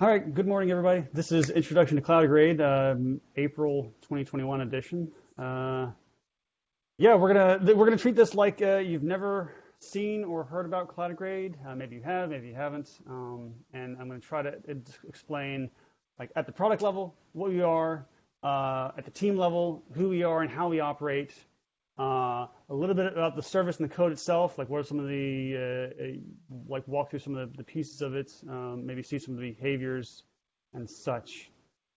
All right, good morning, everybody. This is Introduction to Cloudigrade, um, April 2021 edition. Uh, yeah, we're gonna we're gonna treat this like uh, you've never seen or heard about Cloudigrade. Uh, maybe you have, maybe you haven't. Um, and I'm gonna try to explain, like at the product level, what we are, uh, at the team level, who we are and how we operate, uh, a little bit about the service and the code itself, like what are some of the, uh, uh, like walk through some of the, the pieces of it, um, maybe see some of the behaviors and such.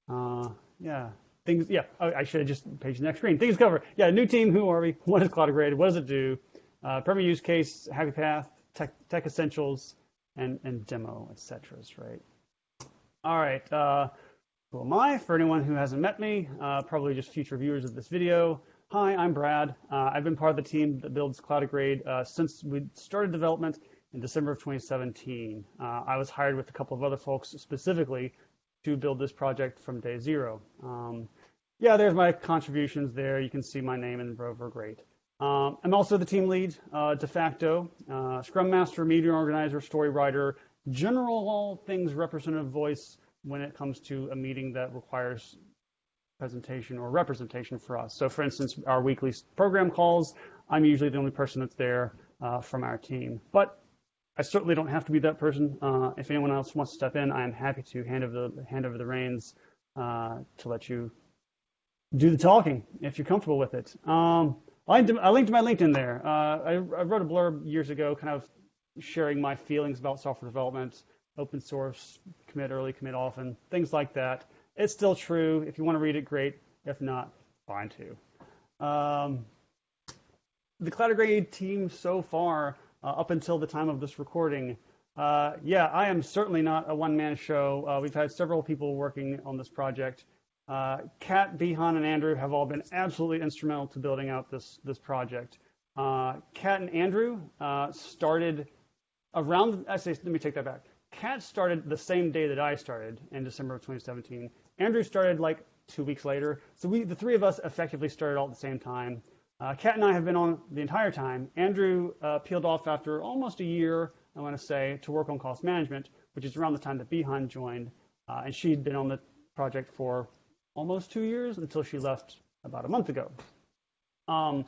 Uh, yeah, things, yeah, I, I, should have just page the next screen. Things cover. Yeah, new team, who are we? What is Cloudigrade? What does it do? Uh, use case, happy path, tech, tech essentials, and, and demo, etc. right? All right, uh, who am I? For anyone who hasn't met me, uh, probably just future viewers of this video, Hi, I'm Brad. Uh, I've been part of the team that builds Cloudigrade uh, since we started development in December of 2017. Uh, I was hired with a couple of other folks specifically to build this project from day zero. Um, yeah, there's my contributions there. You can see my name in Rover, great. Um, I'm also the team lead, uh, de facto, uh, Scrum Master, meeting organizer, story writer, general all things representative voice when it comes to a meeting that requires presentation or representation for us. So for instance, our weekly program calls, I'm usually the only person that's there uh, from our team. But I certainly don't have to be that person. Uh, if anyone else wants to step in, I am happy to hand over the, hand over the reins uh, to let you do the talking if you're comfortable with it. Um, I, I, linked my LinkedIn there. Uh, I, I wrote a blurb years ago kind of sharing my feelings about software development, open source, commit early, commit often, things like that. It's still true. If you want to read it, great. If not, fine too. Um, the Cloudigrade team so far, uh, up until the time of this recording, uh, yeah, I am certainly not a one-man show. Uh, we've had several people working on this project. Uh, Kat, Bihan, and Andrew have all been absolutely instrumental to building out this, this project. Uh, Kat and Andrew uh, started around, let me take that back. Kat started the same day that I started in December of 2017. Andrew started like two weeks later. So we, the three of us effectively started all at the same time. Uh, Kat and I have been on the entire time. Andrew uh, peeled off after almost a year, I want to say, to work on cost management, which is around the time that Bihan joined. Uh, and she'd been on the project for almost two years until she left about a month ago. Um,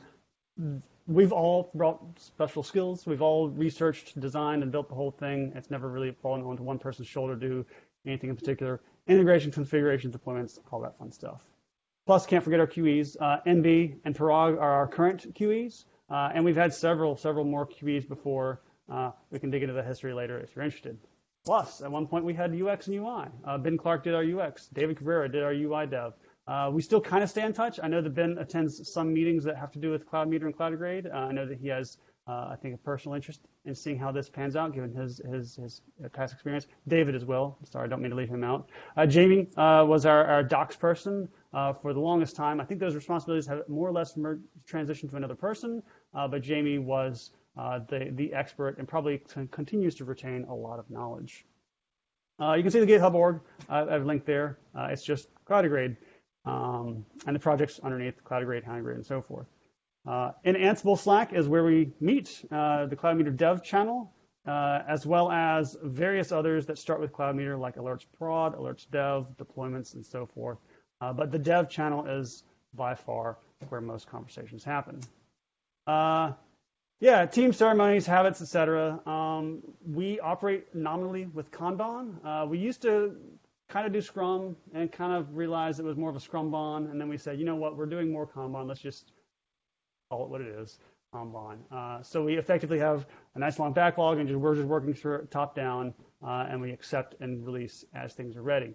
we've all brought special skills. We've all researched, designed, and built the whole thing. It's never really fallen onto one person's shoulder to do anything in particular. Integration, configuration, deployments, all that fun stuff. Plus, can't forget our QEs. Uh, NB and Parag are our current QEs, uh, and we've had several, several more QEs before. Uh, we can dig into the history later if you're interested. Plus, at one point we had UX and UI. Uh, ben Clark did our UX. David Cabrera did our UI dev. Uh, we still kind of stay in touch. I know that Ben attends some meetings that have to do with Cloud Meter and CloudGrade. Uh, I know that he has, uh, I think, a personal interest in seeing how this pans out, given his his, his past experience. David as well. Sorry, I don't mean to leave him out. Uh, Jamie uh, was our, our docs person uh, for the longest time. I think those responsibilities have more or less transitioned to another person, but Jamie was the the expert and probably continues to retain a lot of knowledge. you can see the GitHub org. I've linked there. it's just CloudGrade um, and the projects underneath Cloudigrade, Houndigrade, and so forth. Uh, in Ansible Slack is where we meet uh, the CloudMeter dev channel, uh, as well as various others that start with CloudMeter, like alerts prod, alerts dev, deployments, and so forth. Uh, but the dev channel is by far where most conversations happen. Uh, yeah, team ceremonies, habits, etc. Um, we operate nominally with Kanban. Uh, we used to kind of do Scrum and kind of realized it was more of a Scrum Scrumban. And then we said, you know what, we're doing more Kanban. Let's just call it what it is, Kanban. Uh, so we effectively have a nice long backlog and just, we're just working through top down uh, and we accept and release as things are ready.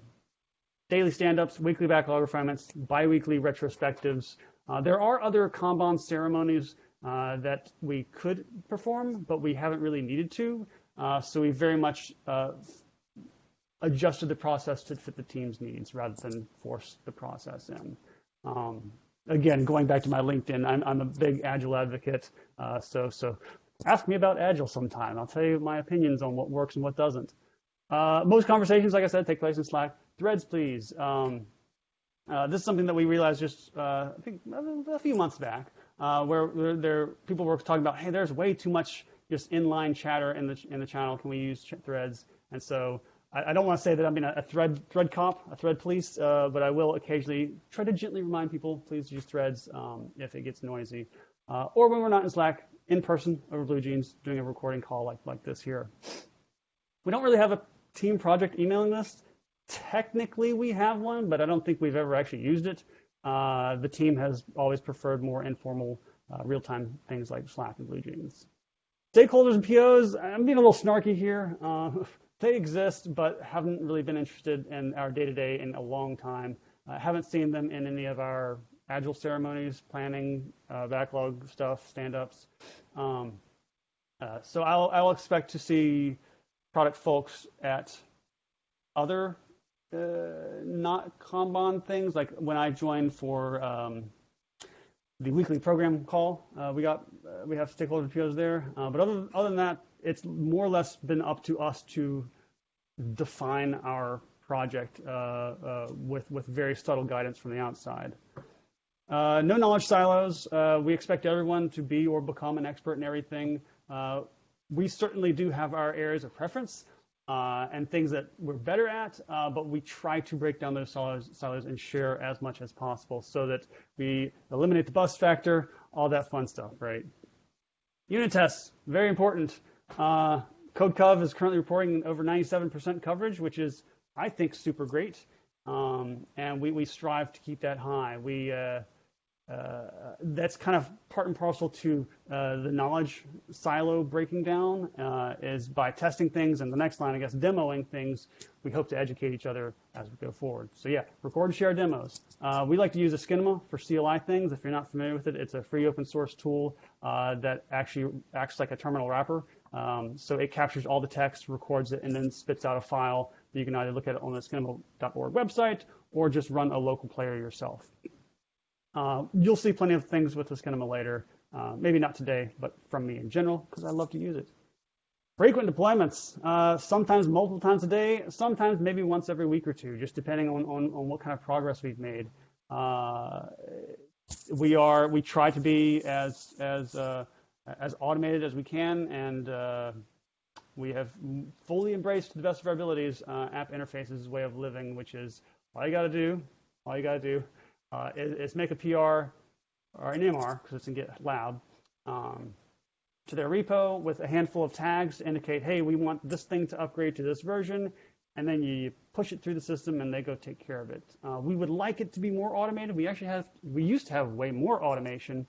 Daily stand-ups, weekly backlog refinements, biweekly retrospectives. Uh, there are other Kanban ceremonies uh, that we could perform, but we haven't really needed to. Uh, so we very much uh, adjusted the process to fit the team's needs rather than force the process in. Um, again, going back to my LinkedIn, I'm, I'm a big Agile advocate. Uh, so, so ask me about Agile sometime. I'll tell you my opinions on what works and what doesn't. Uh, most conversations, like I said, take place in Slack. Threads, please. Um, uh, this is something that we realized just, uh, I think, a few months back, uh, where there people were talking about, hey, there's way too much just inline chatter in the in the channel. Can we use threads? And so I, don't want to say that I'm a, thread thread cop, a thread police, uh, but I will occasionally try to gently remind people, please use threads um, if it gets noisy, uh, or when we're not in Slack in person over Blue Jeans, doing a recording call like like this here. We don't really have a team project emailing list. Technically, we have one, but I don't think we've ever actually used it. Uh, the team has always preferred more informal, uh, real-time things like Slack and BlueJeans. Stakeholders and POs, I'm being a little snarky here. Uh, they exist, but haven't really been interested in our day-to-day in a long time. I haven't seen them in any of our agile ceremonies, planning, uh, backlog stuff, stand-ups. Um, uh, so I'll, I'll expect to see product folks at other uh, not Kanban things. Like when I joined for um, the weekly program call, uh, we got uh, we have stakeholder POs there. Uh, but other other than that, it's more or less been up to us to define our project uh, uh, with with very subtle guidance from the outside. no knowledge silos. we expect everyone to be or become an expert in everything. we certainly do have our areas of preference uh, and things that we're better at, uh, but we try to break down those silos, silos, and share as much as possible so that we eliminate the bus factor, all that fun stuff, right? Unit tests, very important. Uh, CodeCov is currently reporting over 97% coverage, which is, I think, super great. Um, and we, we strive to keep that high. We, uh, uh, that's kind of part and parcel to uh, the knowledge silo breaking down uh, is by testing things and the next line, I guess, demoing things. We hope to educate each other as we go forward. So yeah, record and share demos. Uh, we like to use asciinema for CLI things. If you're not familiar with it, it's a free open source tool uh, that actually acts like a terminal wrapper. Um, so it captures all the text, records it, and then spits out a file that you can either look at it on the asciinema.org website or just run a local player yourself. Uh, you'll see plenty of things with asciinema later. Uh, maybe not today, but from me in general, because I love to use it. Frequent deployments, uh, sometimes multiple times a day, sometimes maybe once every week or two, just depending on, on, on what kind of progress we've made. Uh, we are we try to be as as uh, as automated as we can, and uh, we have fully embraced to the best of our abilities app interfaces way of living, which is all you got to do, all you got to do uh, is, is, make a PR or an MR, because it's in GitLab, um, to their repo with a handful of tags to indicate, hey, we want this thing to upgrade to this version, and then you push it through the system and they go take care of it. Uh, we would like it to be more automated. We actually have, we used to have way more automation.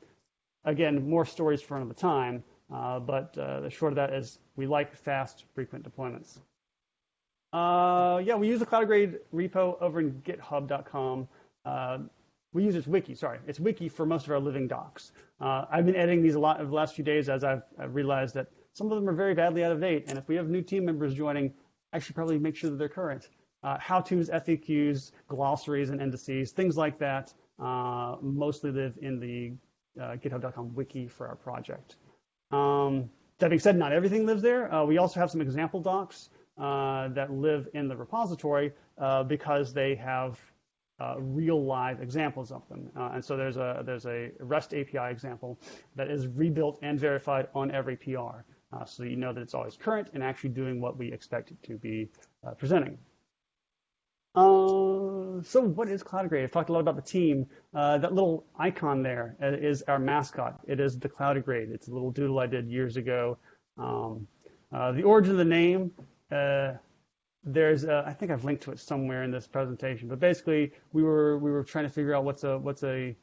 Again, more stories for another time, uh, but uh, the short of that is we like fast, frequent deployments. Uh, yeah, we use the cloud grade repo over in github.com. Uh, we use its wiki, sorry, it's wiki for most of our living docs. Uh, I've been editing these a lot over the last few days as I've, I've, realized that some of them are very badly out of date. And if we have new team members joining, I should probably make sure that they're current. Uh, how-tos, FAQs, glossaries, and indices, things like that uh, mostly live in the uh, github.com wiki for our project. Um, that being said, not everything lives there. Uh, we also have some example docs uh, that live in the repository because they have uh, real live examples of them. Uh, and so there's a, there's a REST API example that is rebuilt and verified on every PR. Uh, so you know that it's always current and actually doing what we expect it to be uh, presenting. Uh, so what is CloudGrade? I've talked a lot about the team. Uh, that little icon there is our mascot. It is the CloudGrade. It's a little doodle I did years ago. Um, the origin of the name, there's a, I think I've linked to it somewhere in this presentation, but basically we were we were trying to figure out what's a what's a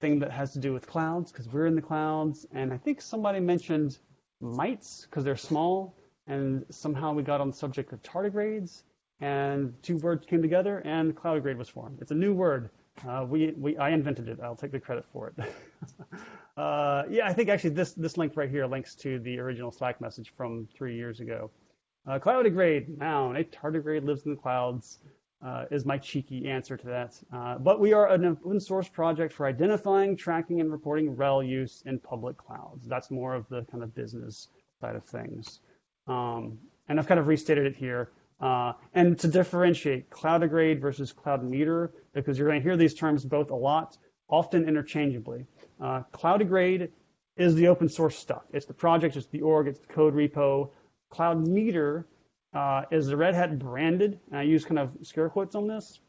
thing that has to do with clouds because we're in the clouds, and I think somebody mentioned mites because they're small, and somehow we got on the subject of tardigrades, and two words came together, and cloudigrade was formed. It's a new word. Uh, we, we I invented it. I'll take the credit for it. uh, yeah, I think actually this this link right here links to the original Slack message from three years ago. Uh, cloudigrade, noun, a tardigrade lives in the clouds, uh, is my cheeky answer to that. Uh, but we are an open source project for identifying, tracking, and reporting RHEL use in public clouds. That's more of the kind of business side of things. Um, and I've kind of restated it here. Uh, and to differentiate cloud-grade versus cloud meter, because you're going to hear these terms both a lot, often interchangeably. Uh, cloudigrade is the open source stuff. It's the project, it's the org, it's the code repo, Cloud Meter uh, is the Red Hat branded, and I use kind of scare quotes on this,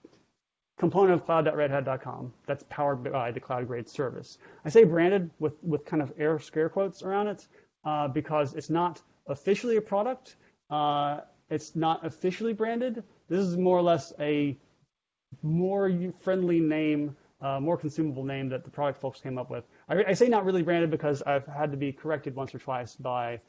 component of cloud.redhat.com that's powered by the cloud grade service. I say branded with, with kind of air scare quotes around it uh, because it's not officially a product. Uh, it's not officially branded. This is more or less a more friendly name, uh, more consumable name that the product folks came up with. I, I, say not really branded because I've had to be corrected once or twice by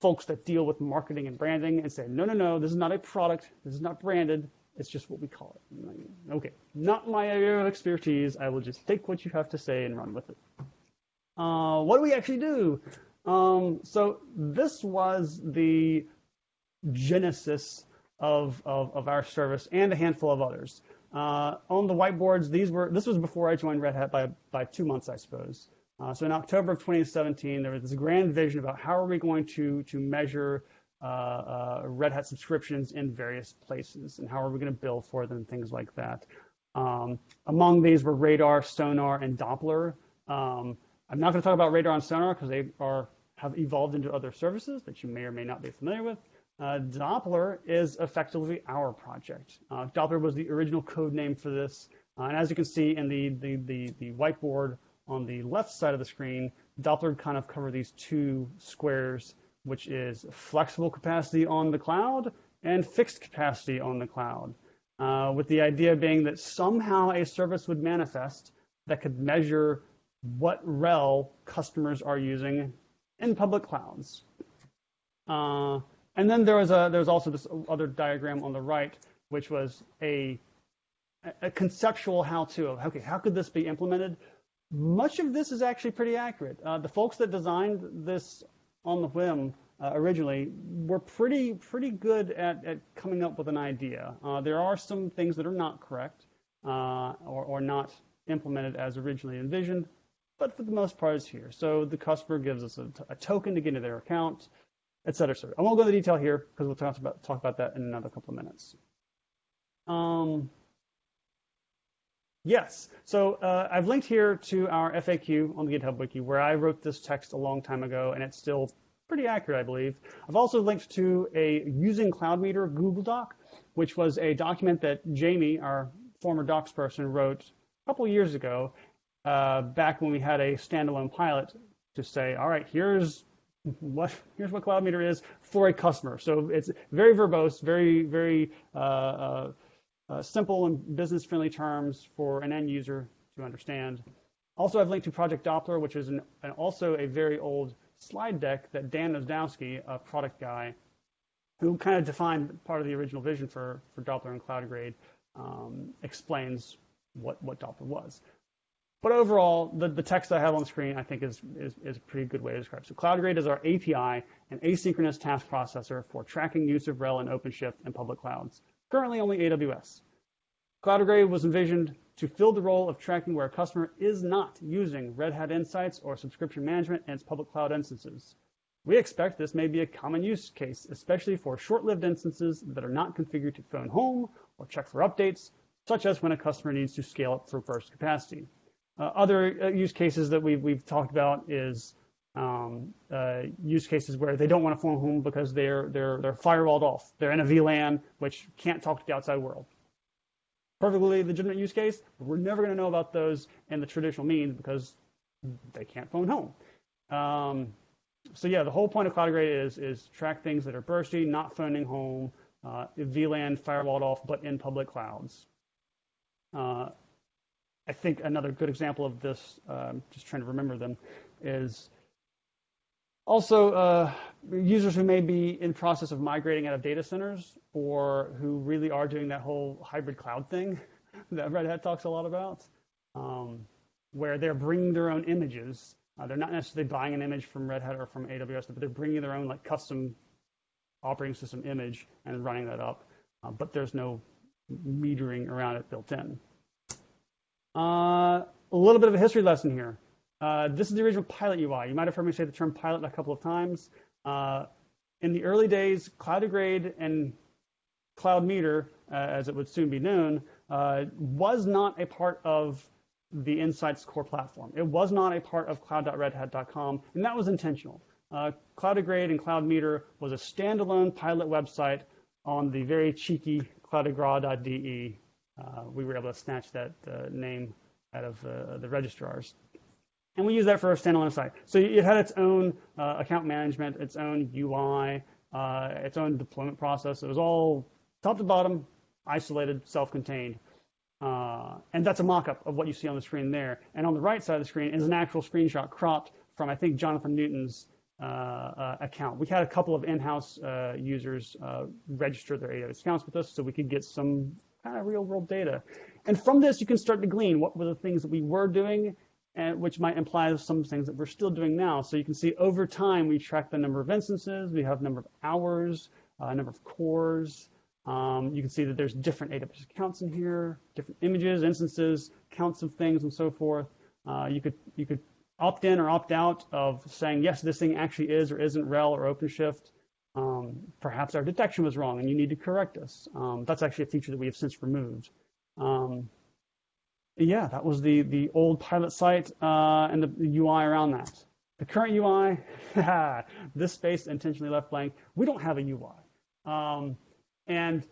folks that deal with marketing and branding and say, no, no, no, this is not a product. This is not branded. It's just what we call it. Okay, not my area of expertise. I will just take what you have to say and run with it. Uh, what do we actually do? Um, so this was the genesis of, of, of, our service and a handful of others. Uh, on the whiteboards, these were this was before I joined Red Hat by, by two months, I suppose. Uh, so in October of 2017, there was this grand vision about how are we going to, to measure uh, uh, Red Hat subscriptions in various places and how are we going to bill for them, things like that. Um, among these were Radar, Sonar, and Doppler. Um, I'm not going to talk about Radar and Sonar because they are have evolved into other services that you may or may not be familiar with. Uh, Doppler is effectively our project. Uh, Doppler was the original code name for this. Uh, and as you can see in the, the, the, the, whiteboard on the left side of the screen, Doppler kind of cover these two squares, which is flexible capacity on the cloud and fixed capacity on the cloud. Uh, with the idea being that somehow a service would manifest that could measure what RHEL customers are using in public clouds. Uh, and then there was a there was also this other diagram on the right, which was a a conceptual how-to of okay, how could this be implemented? Much of this is actually pretty accurate. Uh, the folks that designed this on the whim uh, originally were pretty pretty good at, at coming up with an idea. Uh, there are some things that are not correct uh, or, or not implemented as originally envisioned, but for the most part, it's here. So the customer gives us a, a token to get into their account et cetera, et cetera. I won't go into detail here because we'll talk about, talk about that in another couple of minutes. Um, yes, so uh, I've linked here to our FAQ on the GitHub Wiki where I wrote this text a long time ago and it's still pretty accurate, I believe. I've also linked to a Using Cloud Meter Google Doc, which was a document that Jamie, our former docs person, wrote a couple years ago, uh, back when we had a standalone pilot to say, all right, here's what here's what cloud meter is for a customer. So it's very verbose, very very uh, uh, uh, simple and business-friendly terms for an end user to understand. Also, I've linked to Project Doppler, which is an, an also a very old slide deck that Dan Nozdowski, a product guy, who kind of defined part of the original vision for, for Doppler and CloudGrade, um, explains what, what Doppler was. But overall, the, the text I have on screen, I think, is, is, is a pretty good way to describe. So CloudGrade is our API and asynchronous task processor for tracking use of RHEL and OpenShift in public clouds. Currently only AWS. CloudGrade was envisioned to fill the role of tracking where a customer is not using Red Hat Insights or subscription management in its public cloud instances. We expect this may be a common use case, especially for short-lived instances that are not configured to phone home or check for updates, such as when a customer needs to scale up for burst capacity. Uh, other uh, use cases that we've, we've talked about is um, uh, use cases where they don't want to phone home because they're, they're, they're firewalled off. They're in a VLAN, which can't talk to the outside world. Perfectly legitimate use case, but we're never going to know about those in the traditional means because they can't phone home. Um, so yeah, the whole point of CloudGrade is, is track things that are bursty, not phoning home, uh, VLAN firewalled off, but in public clouds. Uh, I think another good example of this, um, just trying to remember them, is also uh, users who may be in process of migrating out of data centers or who really are doing that whole hybrid cloud thing that Red Hat talks a lot about, um, where they're bringing their own images. Uh, they're not necessarily buying an image from Red Hat or from AWS, but they're bringing their own like custom operating system image and running that up. Uh, but there's no metering around it built in. Uh, a little bit of a history lesson here. Uh, this is the original Pilot UI. You might have heard me say the term Pilot a couple of times. Uh, in the early days, CloudGrade and CloudMeter, uh, as it would soon be known, uh, was not a part of the Insights core platform. It was not a part of cloud.redhat.com, and that was intentional. Uh, CloudGrade and CloudMeter was a standalone pilot website on the very cheeky cloudegras.de, uh, we were able to snatch that uh, name out of uh, the registrars. And we use that for a standalone site. So it had its own uh, account management, its own UI, uh, its own deployment process. It was all top to bottom, isolated, self-contained. Uh, and that's a mock-up of what you see on the screen there. And on the right side of the screen is an actual screenshot cropped from, I think, Jonathan Newton's uh, uh, account. We had a couple of in-house uh, users register their AWS accounts with us so we could get some kind of real-world data. And from this, you can start to glean what were the things that we were doing and which might imply some things that we're still doing now. So you can see over time, we track the number of instances, we have number of hours, uh, number of cores. Um, you can see that there's different AWS accounts in here, different images, instances, counts of things, and so forth. Uh, you could you could opt in or opt out of saying yes, this thing actually is or isn't RHEL or OpenShift. Um, perhaps our detection was wrong and you need to correct us. Um, that's actually a feature that we have since removed. Um, yeah, that was the, the old pilot site uh, and the, the, UI around that. The current UI, this space intentionally left blank. We don't have a UI. Um, and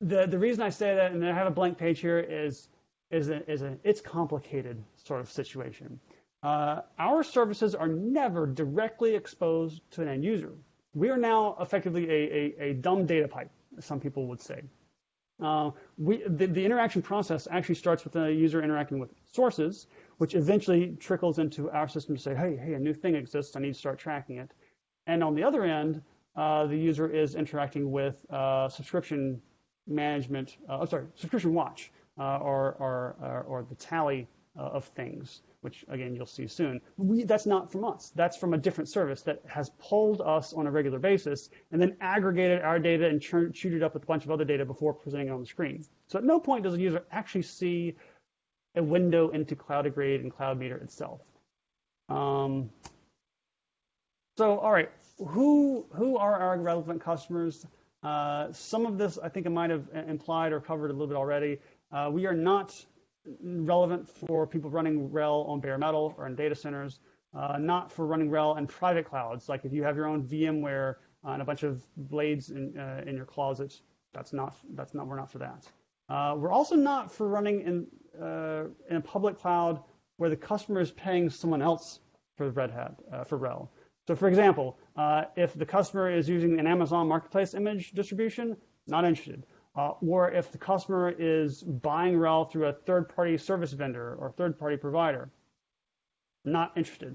the, the reason I say that, and I have a blank page here, is, is, a, is a, it's complicated sort of situation. Uh, our services are never directly exposed to an end user. We are now effectively a, a, a dumb data pipe, some people would say. Uh, we, the, the, interaction process actually starts with the user interacting with sources, which eventually trickles into our system to say, hey, hey, a new thing exists, I need to start tracking it. And on the other end, uh, the user is interacting with uh, subscription management, uh, oh, sorry, subscription watch, uh, or, or, or, or, the tally uh, of things which again you'll see soon. We, that's not from us. That's from a different service that has pulled us on a regular basis and then aggregated our data and chewed it up with a bunch of other data before presenting it on the screen. So at no point does a user actually see a window into CloudGrade and CloudMeter itself. Um, so all right, who who are our relevant customers? Uh, some of this I think I might have implied or covered a little bit already. Uh, we are not relevant for people running RHEL on bare metal or in data centers, uh, not for running RHEL in private clouds. Like if you have your own VMware uh, and a bunch of blades in, uh, in your closet, that's not, that's not, we're not for that. Uh, we're also not for running in, uh, in a public cloud where the customer is paying someone else for Red Hat, uh, for RHEL. So for example, if the customer is using an Amazon Marketplace image distribution, not interested. Uh, or if the customer is buying RHEL through a third-party service vendor or third-party provider. Not interested.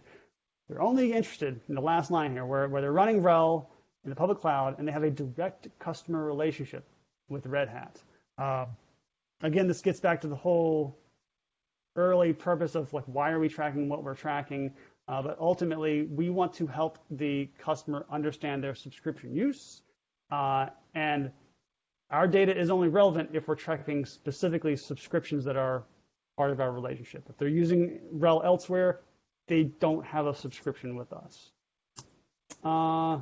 They're only interested in the last line here, where, where they're running RHEL in the public cloud and they have a direct customer relationship with Red Hat. Uh, again, this gets back to the whole early purpose of like why are we tracking what we're tracking. Uh, but ultimately, we want to help the customer understand their subscription use uh, and our data is only relevant if we're tracking specifically subscriptions that are part of our relationship. If they're using RHEL elsewhere, they don't have a subscription with us. Uh,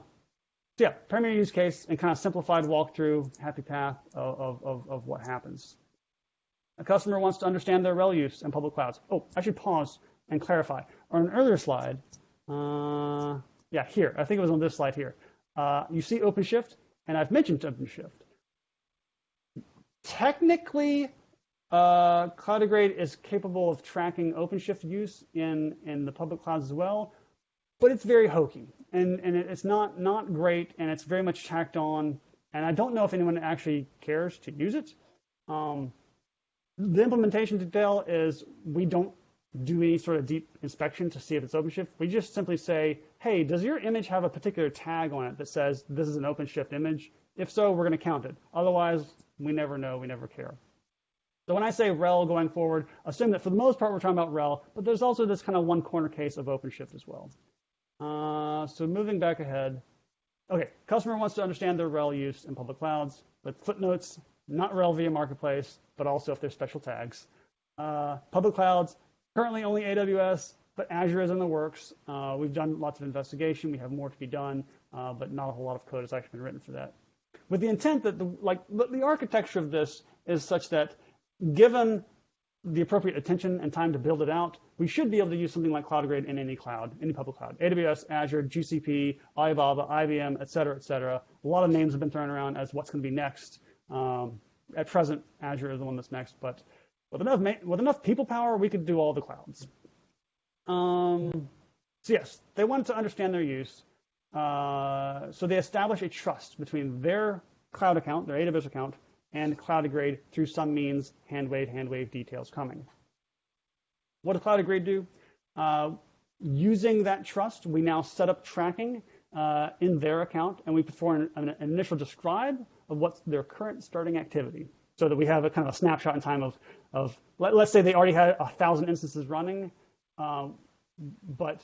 so yeah, primary use case and kind of simplified walkthrough, happy path of, of, of what happens. A customer wants to understand their RHEL use in public clouds. Oh, I should pause and clarify. On an earlier slide, uh, yeah, here, I think it was on this slide here. Uh, you see OpenShift, and I've mentioned OpenShift technically, uh, CloudGrade is capable of tracking OpenShift use in, in the public clouds as well, but it's very hokey and, and it's not, not great and it's very much tacked on. And I don't know if anyone actually cares to use it. Um, the implementation detail is we don't do any sort of deep inspection to see if it's OpenShift. We just simply say, hey, does your image have a particular tag on it that says this is an OpenShift image? If so, we're going to count it. Otherwise, we never know, we never care. So when I say RHEL going forward, assume that for the most part we're talking about RHEL, but there's also this kind of one corner case of OpenShift as well. Uh, so moving back ahead, okay, customer wants to understand their RHEL use in public clouds, but footnotes, not RHEL via marketplace, but also if there's special tags. Uh, public clouds, currently only AWS, but Azure is in the works. Uh, we've done lots of investigation. We have more to be done, uh, but not a whole lot of code has actually been written for that with the intent that the, like the architecture of this is such that given the appropriate attention and time to build it out, we should be able to use something like CloudGrade in any cloud, any public cloud, AWS, Azure, GCP, Alibaba, IBM, et cetera, et cetera. A lot of names have been thrown around as what's going to be next. Um, at present, Azure is the one that's next, but with enough, with enough people power, we could do all the clouds. Um, so yes, they wanted to understand their use. Uh, so they establish a trust between their cloud account, their AWS account, and CloudGrade through some means, hand wave, hand wave details coming. What does CloudGrade do? Uh, using that trust, we now set up tracking uh, in their account, and we perform an, an, initial describe of what's their current starting activity, so that we have a kind of a snapshot in time of, of let, us say they already had a thousand instances running, um, but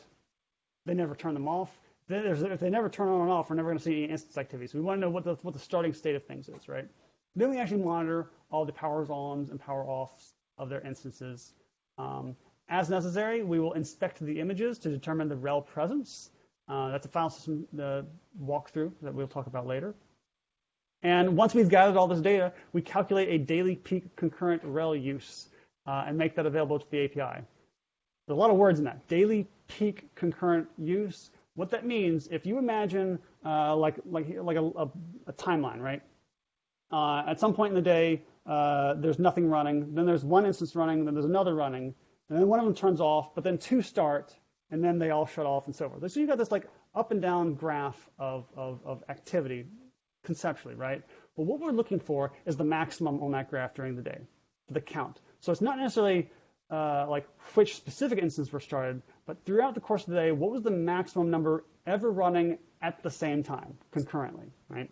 they never turn them off. If they never turn on and off, we're never going to see any instance activity. So we want to know what the, what the starting state of things is, right? Then we actually monitor all the powers ons and power offs of their instances. Um, as necessary, we will inspect the images to determine the RHEL presence. Uh, that's a file system uh, walkthrough that we'll talk about later. And once we've gathered all this data, we calculate a daily peak concurrent RHEL use uh, and make that available to the API. There's a lot of words in that. Daily peak concurrent use. What that means, if you imagine uh, like like like a, a, a timeline, right? Uh, at some point in the day, uh, there's nothing running. Then there's one instance running. Then there's another running. And then one of them turns off, but then two start, and then they all shut off and so forth. So you've got this like up and down graph of, of, of activity conceptually, right? But what we're looking for is the maximum on that graph during the day, the count. So it's not necessarily uh, like which specific instance were started, but throughout the course of the day, what was the maximum number ever running at the same time, concurrently, right?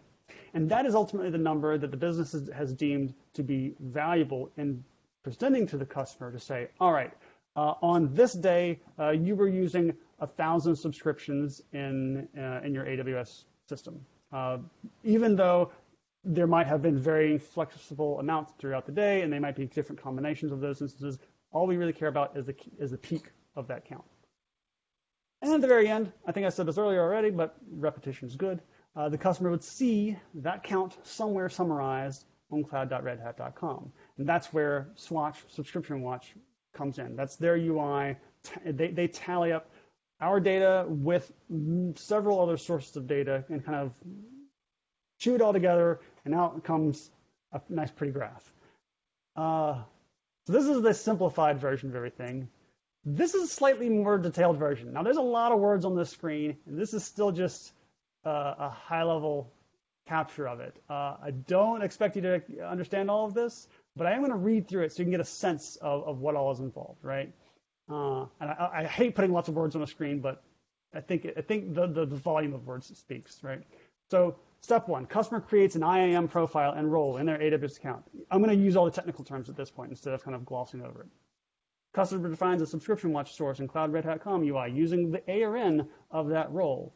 And that is ultimately the number that the business has deemed to be valuable in presenting to the customer to say, all right, uh, on this day, uh, you were using a thousand subscriptions in, uh, in your AWS system. Uh, even though there might have been varying flexible amounts throughout the day, and they might be different combinations of those instances, all we really care about is the, is the peak of that count. And at the very end, I think I said this earlier already, but repetition is good uh, the customer would see that count somewhere summarized on cloud.redhat.com. And that's where Swatch, Subscription Watch, comes in. That's their UI. They, they tally up our data with several other sources of data and kind of chew it all together, and out comes a nice, pretty graph. Uh, so this is the simplified version of everything. This is a slightly more detailed version. Now, there's a lot of words on this screen, and this is still just uh, a high level capture of it. Uh, I don't expect you to understand all of this, but I am going to read through it so you can get a sense of, of what all is involved, right? Uh, and I, I, hate putting lots of words on a screen, but I think I think the, the, the volume of words speaks, right? So step one, customer creates an IAM profile and role in their AWS account. I'm going to use all the technical terms at this point instead of kind of glossing over it. Customer defines a subscription watch source in Cloud Red Hat Com UI using the ARN of that role.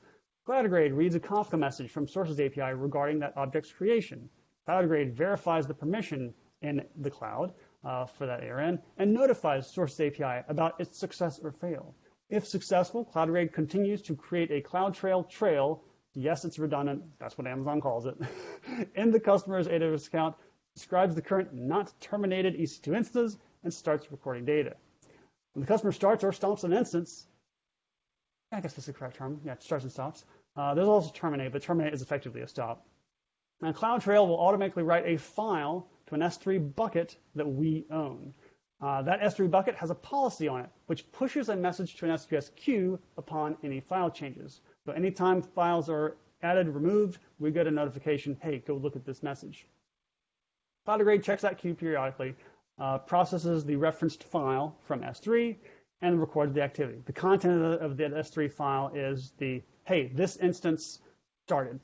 CloudGrade reads a Kafka message from Sources API regarding that object's creation. CloudGrade verifies the permission in the cloud uh, for that ARN and notifies Sources API about its success or fail. If successful, CloudGrade continues to create a CloudTrail trail. Yes, it's redundant. That's what Amazon calls it. in the customer's AWS account, describes the current not terminated EC2 instances and starts recording data. When the customer starts or stops an instance, I guess that's the correct term. Yeah, starts and stops. Uh, there's also terminate, but terminate is effectively a stop. And CloudTrail will automatically write a file to an S3 bucket that we own. Uh, that S3 bucket has a policy on it, which pushes a message to an SQS queue upon any file changes. So anytime files are added, removed, we get a notification, hey, go look at this message. CloudGrade checks that queue periodically, uh, processes the referenced file from S3, and records the activity. The content of the, S3 file is the, hey, this instance started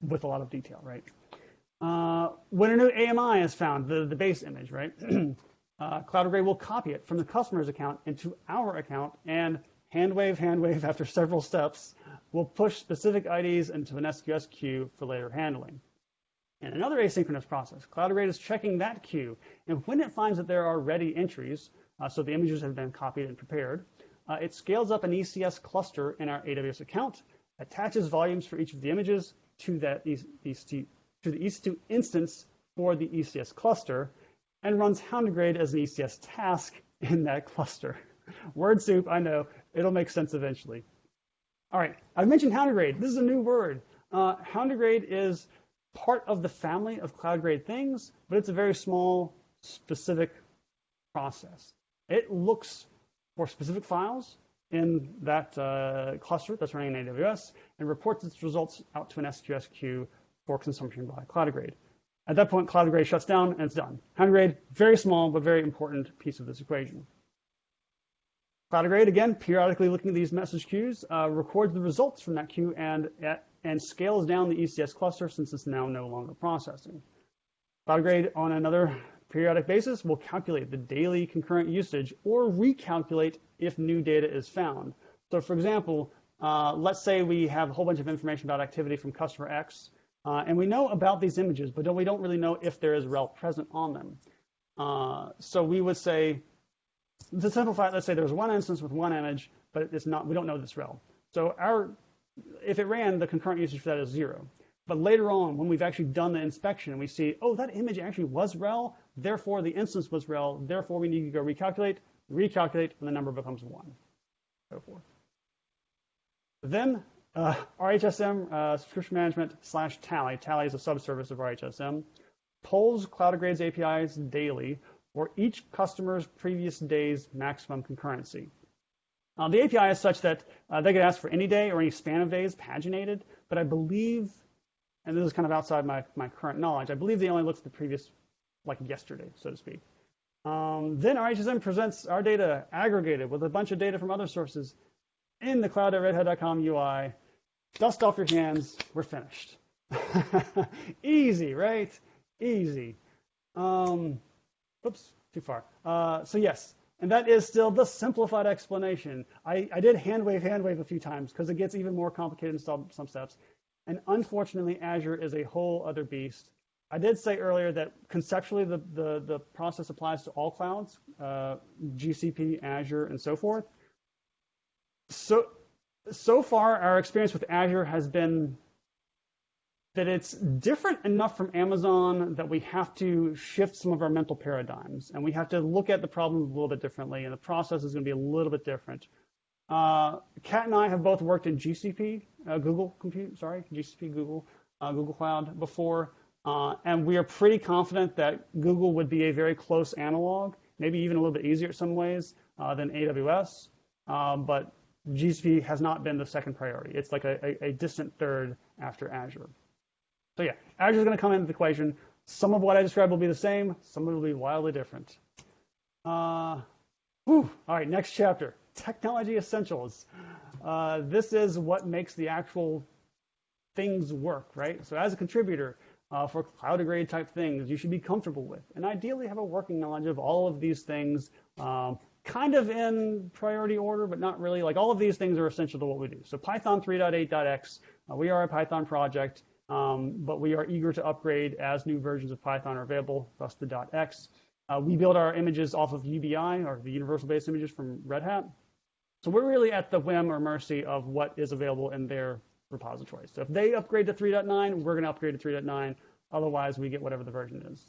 with a lot of detail, right? Uh, when a new AMI is found, the, the base image, right? uh, Cloudigrade will copy it from the customer's account into our account and hand wave, hand wave after several steps, will push specific IDs into an SQS queue for later handling. In another asynchronous process, Cloudigrade is checking that queue, and when it finds that there are ready entries, uh, so the images have been copied and prepared. Uh, it scales up an ECS cluster in our AWS account, attaches volumes for each of the images to that EC2, to the EC2 instance for the ECS cluster, and runs Houndigrade as an ECS task in that cluster. Word soup, I know. It'll make sense eventually. All right, I've mentioned Houndigrade. This is a new word. Uh, is part of the family of cloud-grade things, but it's a very small, specific process. It looks for specific files in that uh, cluster that's running in AWS and reports its results out to an SQS queue for consumption by Cloudigrade. At that point, Cloudigrade shuts down and it's done. Houndigrade, very small but very important piece of this equation. Cloudigrade, again, periodically looking at these message queues, uh, records the results from that queue and, and scales down the ECS cluster since it's now no longer processing. Cloudigrade, on another periodic basis, will calculate the daily concurrent usage or recalculate if new data is found. So for example, uh, let's say we have a whole bunch of information about activity from customer X, uh, and we know about these images, but we don't really know if there is RHEL present on them. Uh, so we would say, to simplify it, let's say there's one instance with one image, but it's not, we don't know this RHEL. So our, if it ran, the concurrent usage for that is zero. But later on, when we've actually done the inspection, we see, oh, that image actually was RHEL, therefore the instance was RHEL, therefore we need to go recalculate, recalculate, and the number becomes one, so forth. Then uh, RHSM, uh, subscription management slash Tally, Tally is a subservice of RHSM, polls Cloudigrade's APIs daily for each customer's previous day's maximum concurrency. Uh, the API is such that uh, they could ask for any day or any span of days paginated, but I believe, and this is kind of outside my, my current knowledge, I believe they only look at the previous, like yesterday, so to speak. Um, then RHSM presents our data aggregated with a bunch of data from other sources in the cloud.redhat.com UI. Dust off your hands. We're finished. Easy, right? Easy. Um, oops, too far. Uh, so yes, and that is still the simplified explanation. I, I did hand wave, hand wave a few times because it gets even more complicated in some, some steps. And unfortunately, Azure is a whole other beast. I did say earlier that conceptually the, the, the process applies to all clouds, uh, GCP, Azure, and so forth. So, so far, our experience with Azure has been that it's different enough from Amazon that we have to shift some of our mental paradigms and we have to look at the problems a little bit differently and the process is going to be a little bit different. Uh, Kat and I have both worked in GCP, uh, Google Compute, sorry, GCP, Google, uh, Google Cloud before, uh, and we are pretty confident that Google would be a very close analog, maybe even a little bit easier in some ways uh, than AWS, uh, but GCP has not been the second priority. It's like a, a, a distant third after Azure. So yeah, Azure is going to come into the equation. Some of what I described will be the same. Some of it will be wildly different. Uh, whew. All right, next chapter, technology essentials. Uh, this is what makes the actual things work, right? So as a contributor uh, for cloud-grade type things, you should be comfortable with, and ideally have a working knowledge of all of these things um, kind of in priority order, but not really. Like all of these things are essential to what we do. So Python 3.8.x, uh, we are a Python project, um, but we are eager to upgrade as new versions of Python are available, thus the .x. Uh, we build our images off of UBI, or the Universal Base Images from Red Hat. So we're really at the whim or mercy of what is available in their repository. So if they upgrade to 3.9, we're going to upgrade to 3.9. Otherwise, we get whatever the version is.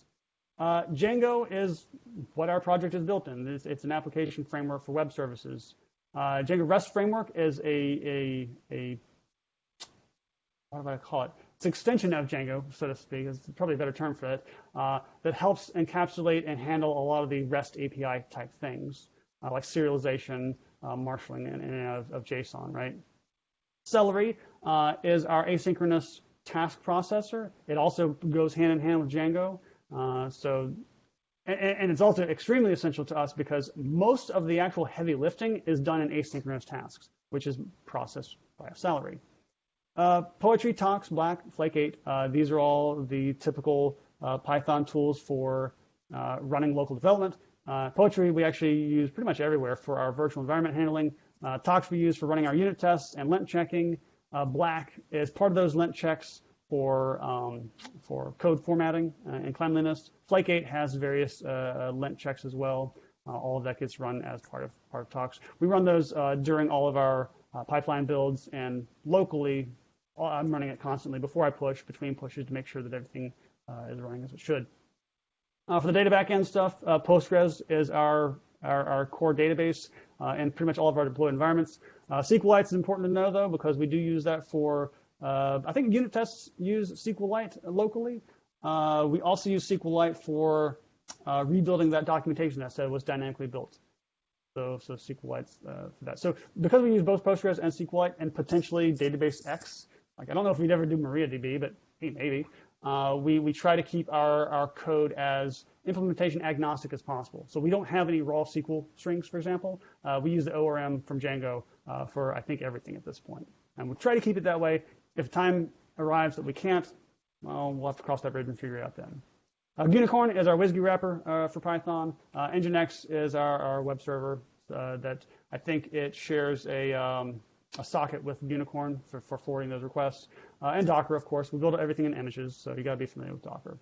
Uh, Django is what our project is built in. It's, it's an application framework for web services. Uh, Django REST framework is a, a, a, what do I call it? It's an extension of Django, so to speak, is probably a better term for it, uh, that helps encapsulate and handle a lot of the REST API type things, uh, like serialization, uh, marshaling in, and of, of, JSON, right? Celery uh, is our asynchronous task processor. It also goes hand in hand with Django. Uh, so, and, and, it's also extremely essential to us because most of the actual heavy lifting is done in asynchronous tasks, which is processed by a Celery. Uh, Poetry, Tox, Black, Flake 8, uh, these are all the typical uh, Python tools for uh, running local development. Uh, Poetry we actually use pretty much everywhere for our virtual environment handling. Tox we use for running our unit tests and lint checking. Black is part of those lint checks for um, for code formatting uh, and cleanliness. Flake8 has various uh, lint checks as well. Uh, all of that gets run as part of part of Tox. We run those uh, during all of our uh, pipeline builds and locally. Uh, I'm running it constantly before I push, between pushes to make sure that everything is running as it should. Uh, for the data backend stuff, uh, Postgres is our, our, our core database uh, in pretty much all of our deployed environments. Uh, SQLite is important to know though, because we do use that for, uh, I think unit tests use SQLite locally. Uh, we also use SQLite for rebuilding that documentation that said was dynamically built. So, so SQLite's uh, for that. So because we use both Postgres and SQLite and potentially Database X, like I don't know if we'd ever do MariaDB, but hey, maybe. Uh, we, we try to keep our, our code as implementation agnostic as possible. So we don't have any raw SQL strings, for example. Uh, we use the ORM from Django uh, for, I think, everything at this point. And we try to keep it that way. If time arrives that we can't, well, we'll have to cross that bridge and figure it out then. Uh, Gunicorn is our WSGI wrapper uh, for Python. Uh, Nginx is our, our web server that I think it shares a, um, a socket with Gunicorn for, for forwarding those requests. Uh, and Docker, of course. We build everything in images, so you got to be familiar with Docker.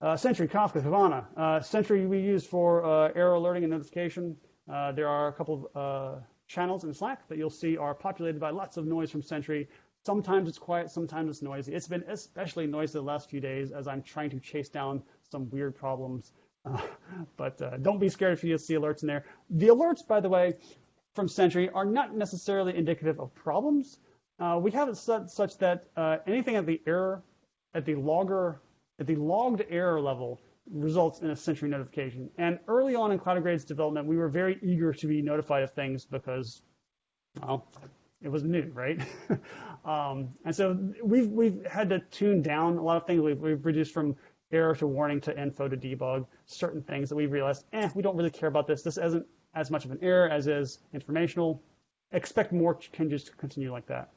Uh, Sentry, Kafka, Kibana. Sentry we use for error alerting and notification. there are a couple of channels in Slack that you'll see are populated by lots of noise from Sentry. Sometimes it's quiet, sometimes it's noisy. It's been especially noisy the last few days as I'm trying to chase down some weird problems. Uh, but uh, don't be scared if you see alerts in there. The alerts, by the way, from Sentry are not necessarily indicative of problems. Uh, we have it set such that uh, anything at the error, at the logger, at the logged error level results in a Sentry notification. And early on in Cloudigrade's development, we were very eager to be notified of things because, well, it was new, right? um, and so we've we've had to tune down a lot of things. We've, we've reduced from error to warning to info to debug certain things that we realized, eh, we don't really care about this. This isn't as much of an error as is informational. Expect more changes to continue like that.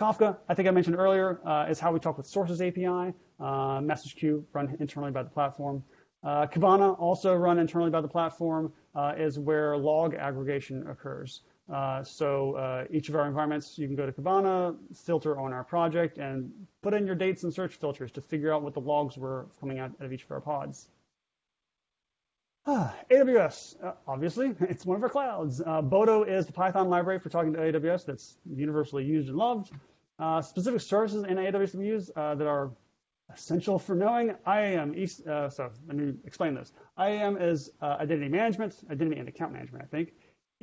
Kafka, I think I mentioned earlier, uh, is how we talk with Sources API. Uh, message queue run internally by the platform. Uh, Kibana, also run internally by the platform, uh, is where log aggregation occurs. Uh, so uh, each of our environments, you can go to Kibana, filter on our project, and put in your dates and search filters to figure out what the logs were coming out of each of our pods. Ah, AWS, uh, obviously, it's one of our clouds. Uh, Boto is the Python library for talking to AWS that's universally used and loved. Uh, specific services in AWS we use that are essential for knowing IAM. Uh, so let me explain this. IAM is identity management, identity and account management, I think.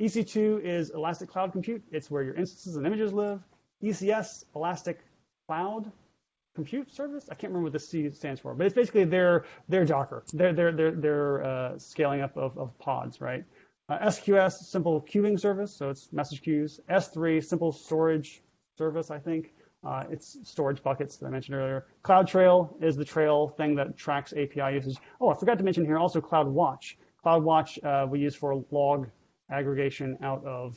EC2 is Elastic Cloud Compute. It's where your instances and images live. ECS, Elastic Cloud Compute Service. I can't remember what the C stands for, but it's basically their their Docker, their their their their uh, scaling up of, of pods, right? Uh, SQS, simple queuing service, so it's message queues. S3, simple storage service, I think. Uh, it's storage buckets that I mentioned earlier. CloudTrail is the trail thing that tracks API usage. Oh, I forgot to mention here also CloudWatch. CloudWatch uh, we use for log aggregation out of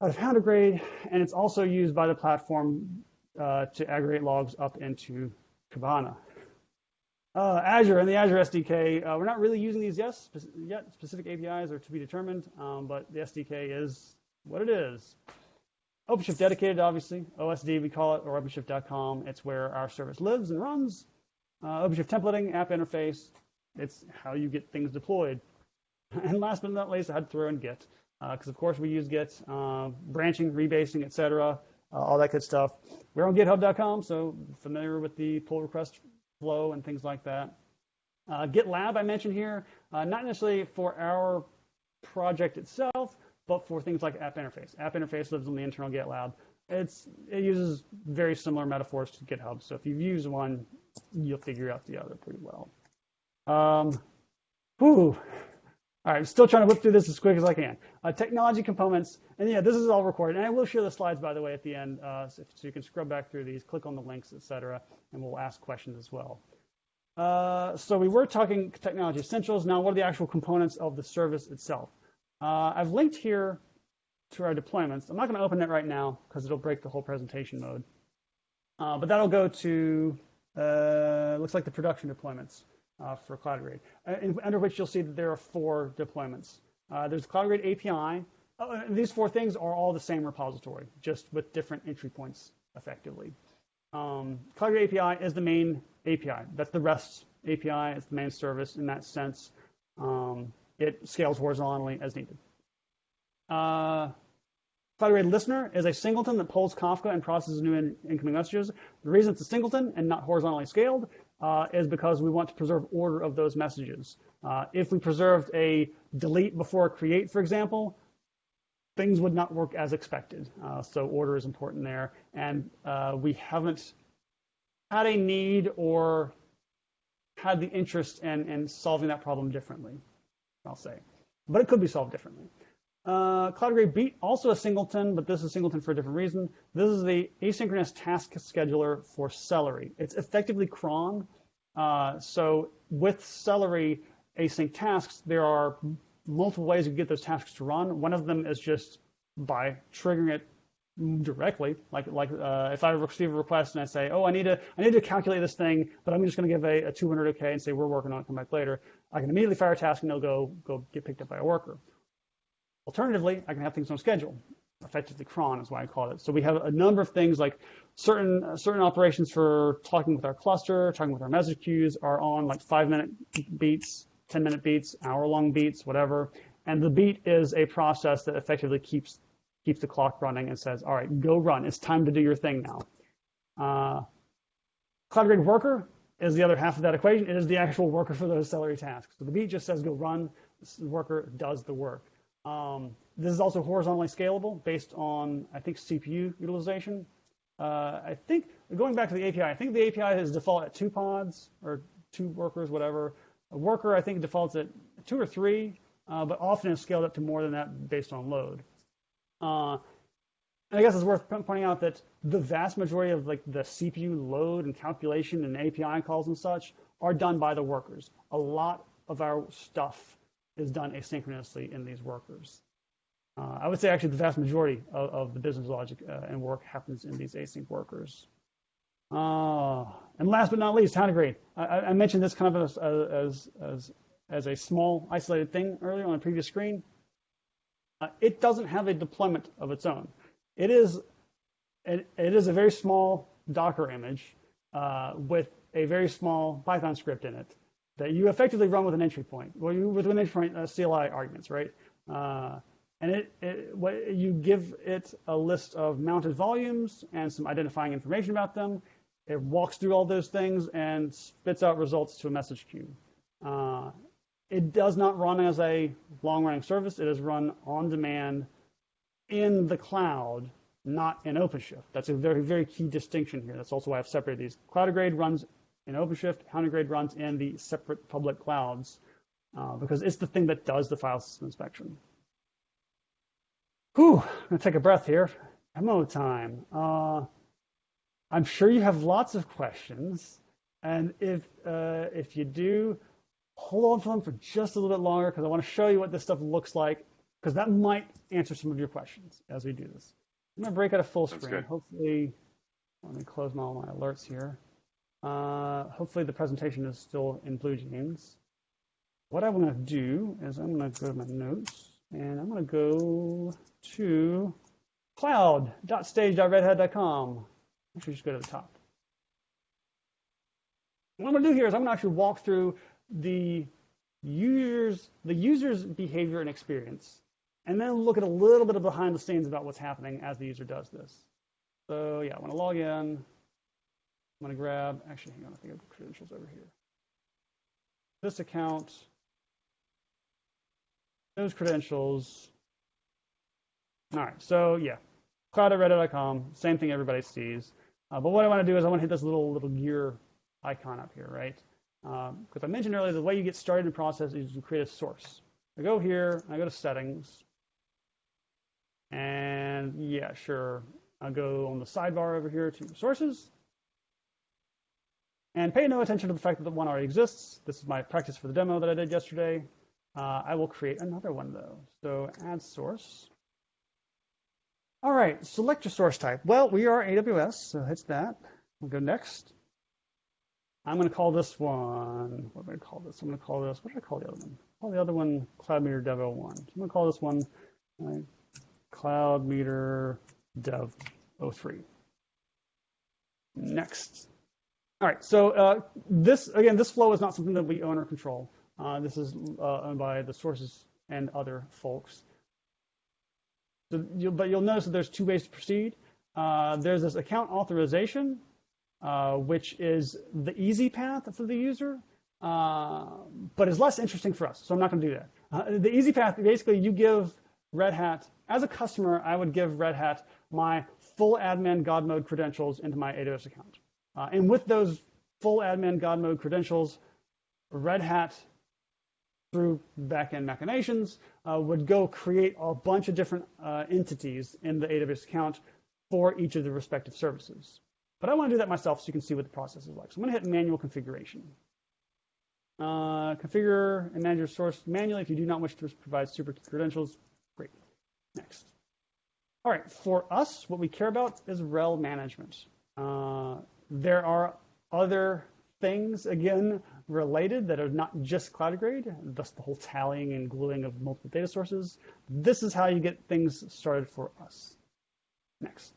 out of Houndigrade, and it's also used by the platform uh, to aggregate logs up into Kibana. Uh, Azure and the Azure SDK, uh, we're not really using these yet. yet. Specific APIs are to be determined, um, but the SDK is what it is. OpenShift dedicated, obviously. OSD, we call it, or OpenShift.com. It's where our service lives and runs. Uh, OpenShift templating, app interface. It's how you get things deployed. And last but not least, I had to throw in Git because, uh, of course, we use Git, uh, branching, rebasing, etc., uh, all that good stuff. We're on GitHub.com, so familiar with the pull request flow and things like that. Uh, GitLab I mentioned here, uh, not necessarily for our project itself, but for things like App Interface. App Interface lives on the internal GitLab. It's, it uses very similar metaphors to GitHub, so if you've used one, you'll figure out the other pretty well. Um, whew, all right, I'm still trying to whip through this as quick as I can. Uh, technology components, and yeah, this is all recorded. And I will share the slides, by the way, at the end, uh, so, so, you can scrub back through these, click on the links, etc., and we'll ask questions as well. Uh, so we were talking technology essentials. Now, what are the actual components of the service itself? Uh, I've linked here to our deployments. I'm not going to open it right now because it'll break the whole presentation mode. Uh, but that'll go to, uh, looks like the production deployments for Cloudigrade, uh, under which you'll see that there are four deployments. Uh, there's Cloudigrade API. Uh, these four things are all the same repository, just with different entry points, effectively. Um, Cloudigrade API is the main API. That's the REST API. It's the main service in that sense. Um, it scales horizontally as needed. Uh, Cloudigrade Listener is a singleton that pulls Kafka and processes new in incoming messages. The reason it's a singleton and not horizontally scaled uh, is because we want to preserve order of those messages. Uh, if we preserved a delete before create, for example, things would not work as expected. Uh, so order is important there. And uh, we haven't had a need or had the interest in, in solving that problem differently, I'll say. But it could be solved differently. Uh, Cloudigrade Beat, also a singleton, but this is singleton for a different reason. This is the asynchronous task scheduler for Celery. It's effectively cron. Uh, so with Celery async tasks, there are multiple ways you get those tasks to run. One of them is just by triggering it directly. Like like uh, if I receive a request and I say, oh, I need to I need to calculate this thing, but I'm just going to give a, a 200 OK and say we're working on it. Come back later. I can immediately fire a task and it'll go go get picked up by a worker. Alternatively, I can have things on schedule. Effectively, cron is why I call it. So we have a number of things like certain uh, certain operations for talking with our cluster, talking with our message queues are on like five minute beats, 10 minute beats, hour long beats, whatever. And the beat is a process that effectively keeps keeps the clock running and says, all right, go run. It's time to do your thing now. Uh, Cloudigrade Worker is the other half of that equation. It is the actual worker for those Celery tasks. So the beat just says go run. The worker does the work. Um, this is also horizontally scalable based on, I think, CPU utilization. Uh, I think, going back to the API, I think the API is default at two pods or two workers, whatever. A worker, I think, defaults at two or three, uh, but often is scaled up to more than that based on load. Uh, and I guess it's worth pointing out that the vast majority of like the CPU load and calculation and API calls and such are done by the workers. A lot of our stuff is done asynchronously in these workers. Uh, I would say actually the vast majority of, of the business logic uh, and work happens in these async workers. Uh, and last but not least, Houndigrade. I, I mentioned this kind of as, as, as, as, a small isolated thing earlier on the previous screen. Uh, it doesn't have a deployment of its own. It is, it, it is a very small Docker image uh, with a very small Python script in it that you effectively run with an entry point. Well, you with an entry point uh, CLI arguments, right? Uh, and it, it what, you give it a list of mounted volumes and some identifying information about them. It walks through all those things and spits out results to a message queue. Uh, it does not run as a long-running service. It is run on demand in the cloud, not in OpenShift. That's a very, very key distinction here. That's also why I've separated these. Cloudigrade runs in OpenShift, Houndigrade runs in the separate public clouds uh, because it's the thing that does the file system inspection. Whew, I'm gonna take a breath here. Demo time. Uh, I'm sure you have lots of questions, and if uh, if you do, hold on to them for just a little bit longer because I want to show you what this stuff looks like because that might answer some of your questions as we do this. I'm gonna break out a full screen. Hopefully, let me close my, all my alerts here. Uh, hopefully the presentation is still in BlueJeans. What I want to do is I'm going to go to my notes and I'm going to go to cloud.stage.redhat.com. Actually, just go to the top. What I'm going to do here is I'm going to actually walk through the users, the user's behavior and experience, and then look at a little bit of behind the scenes about what's happening as the user does this. So yeah, I want to log in. I'm going to grab, actually, hang on, I think I have credentials over here. This account, those credentials. All right, so yeah, cloud.redhat.com, same thing everybody sees. Uh, but what I want to do is I want to hit this little little gear icon up here, right? Because um, I mentioned earlier, the way you get started in the process is you create a source. I go here, I go to settings, and yeah, sure, I'll go on the sidebar over here to sources, and pay no attention to the fact that the one already exists. This is my practice for the demo that I did yesterday. Uh, I will create another one though. So add source. All right, select your source type. Well, we are AWS, so hit that. We'll go next. I'm going to call this one, what am I to call this? I'm going to call this, what should I call the other one? Call the other one Cloud Meter Dev 01. So I'm going to call this one right, Cloud Meter Dev 03. Next. All right, so uh, this, again, this flow is not something that we own or control. Uh, this is uh, owned by the sources and other folks. So you'll, but you'll notice that there's two ways to proceed. Uh, there's this account authorization, uh, which is the easy path for the user, uh, but is less interesting for us. So I'm not going to do that. The easy path, basically, you give Red Hat, as a customer, I would give Red Hat my full admin God mode credentials into my AWS account. Uh, and with those full admin God mode credentials, Red Hat, through backend machinations, uh, would go create a bunch of different uh, entities in the AWS account for each of the respective services. But I want to do that myself so you can see what the process is like. So I'm going to hit manual configuration. Uh, configure and manage your source manually if you do not wish to provide super credentials. Great. Next. All right, for us, what we care about is RHEL management. Uh, there are other things, again, related that are not just Cloudigrade, thus the whole tallying and gluing of multiple data sources. This is how you get things started for us. Next.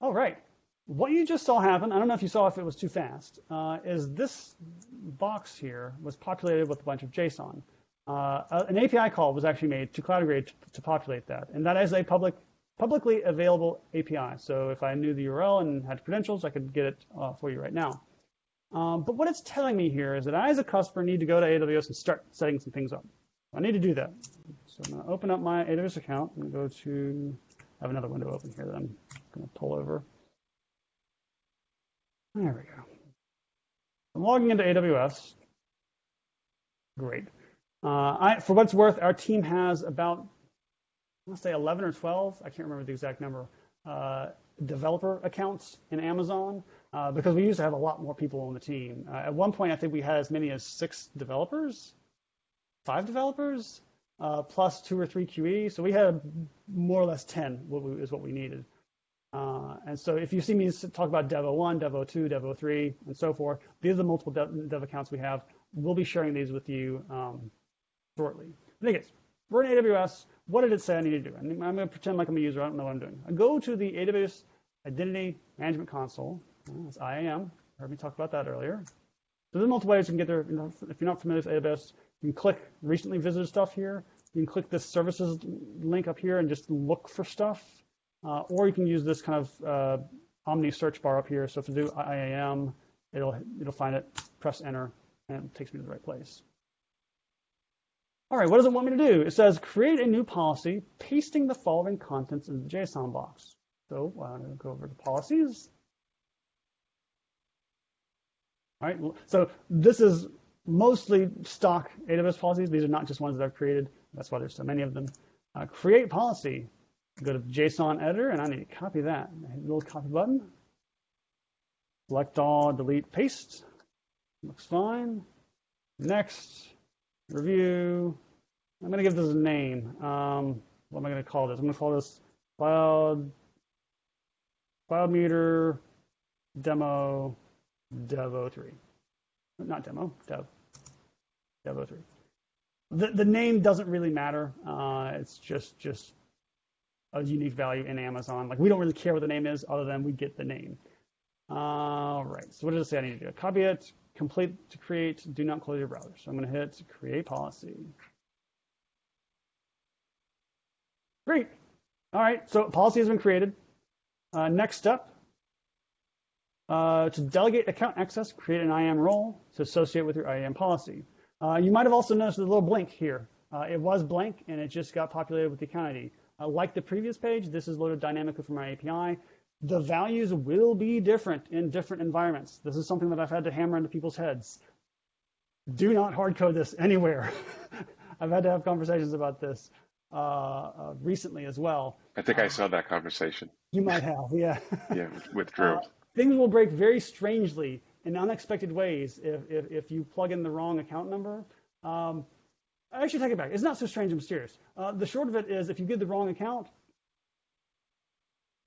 All right, what you just saw happen, I don't know if you saw if it was too fast, uh, is this box here was populated with a bunch of JSON. Uh, an API call was actually made to Cloudigrade to, to populate that, and that is a public, publicly available API. So if I knew the URL and had credentials, I could get it uh, for you right now. Um, but what it's telling me here is that I, as a customer, need to go to AWS and start setting some things up. I need to do that. So I'm going to open up my AWS account and go to, I have another window open here that I'm going to pull over. There we go. I'm logging into AWS. Great. Uh, I, for what's worth, our team has about, let's say 11 or 12, I can't remember the exact number, uh, developer accounts in Amazon uh, because we used to have a lot more people on the team. Uh, at one point, I think we had as many as six developers, five developers, uh, plus two or three QE. So we had more or less 10 what we, is what we needed. Uh, and so if you see me talk about Devo 1, Devo 2, Devo 3, and so forth, these are the multiple dev, dev accounts we have. We'll be sharing these with you um, shortly. Any case, we're in AWS. What did it say I need to do? I'm going to pretend like I'm a user. I don't know what I'm doing. I go to the AWS Identity Management Console. That's IAM. Heard me talk about that earlier. So there's multiple ways you can get there. If you're not familiar with AWS, you can click recently visited stuff here. You can click this services link up here and just look for stuff. Uh, or you can use this kind of uh, Omni search bar up here. So if you do IAM, it'll, it'll find it, press enter, and it takes me to the right place. All right, what does it want me to do? It says create a new policy, pasting the following contents in the JSON box. So I'm going to go over to policies. All right, so this is mostly stock AWS policies. These are not just ones that I've created. That's why there's so many of them. Uh, create policy. Go to JSON editor, and I need to copy that. Hit the little copy button. Select all, delete, paste. Looks fine. Next, review. I'm going to give this a name. Um, what am I going to call this? I'm going to call this cloud cloud meter demo devo 3. Not demo, dev. Devo 3. The, the name doesn't really matter. Uh, it's just just a unique value in Amazon. Like we don't really care what the name is other than we get the name. All right, so what does it say I need to do? Copy it, complete to create, do not close your browser. So I'm gonna hit create policy. Great. All right, so policy has been created. Uh, next step, uh, to delegate account access, create an IAM role to associate with your IAM policy. Uh, you might have also noticed a little blink here. Uh, it was blank and it just got populated with the account ID. Uh, like the previous page, this is loaded dynamically from my API. The values will be different in different environments. This is something that I've had to hammer into people's heads. Do not hard code this anywhere. I've had to have conversations about this uh, uh, recently as well. I think I saw that conversation. You might have, yeah. yeah, with Drew. things will break very strangely in unexpected ways if, if, if you plug in the wrong account number. Um, I should take it back. It's not so strange and mysterious. Uh, the short of it is if you give the wrong account,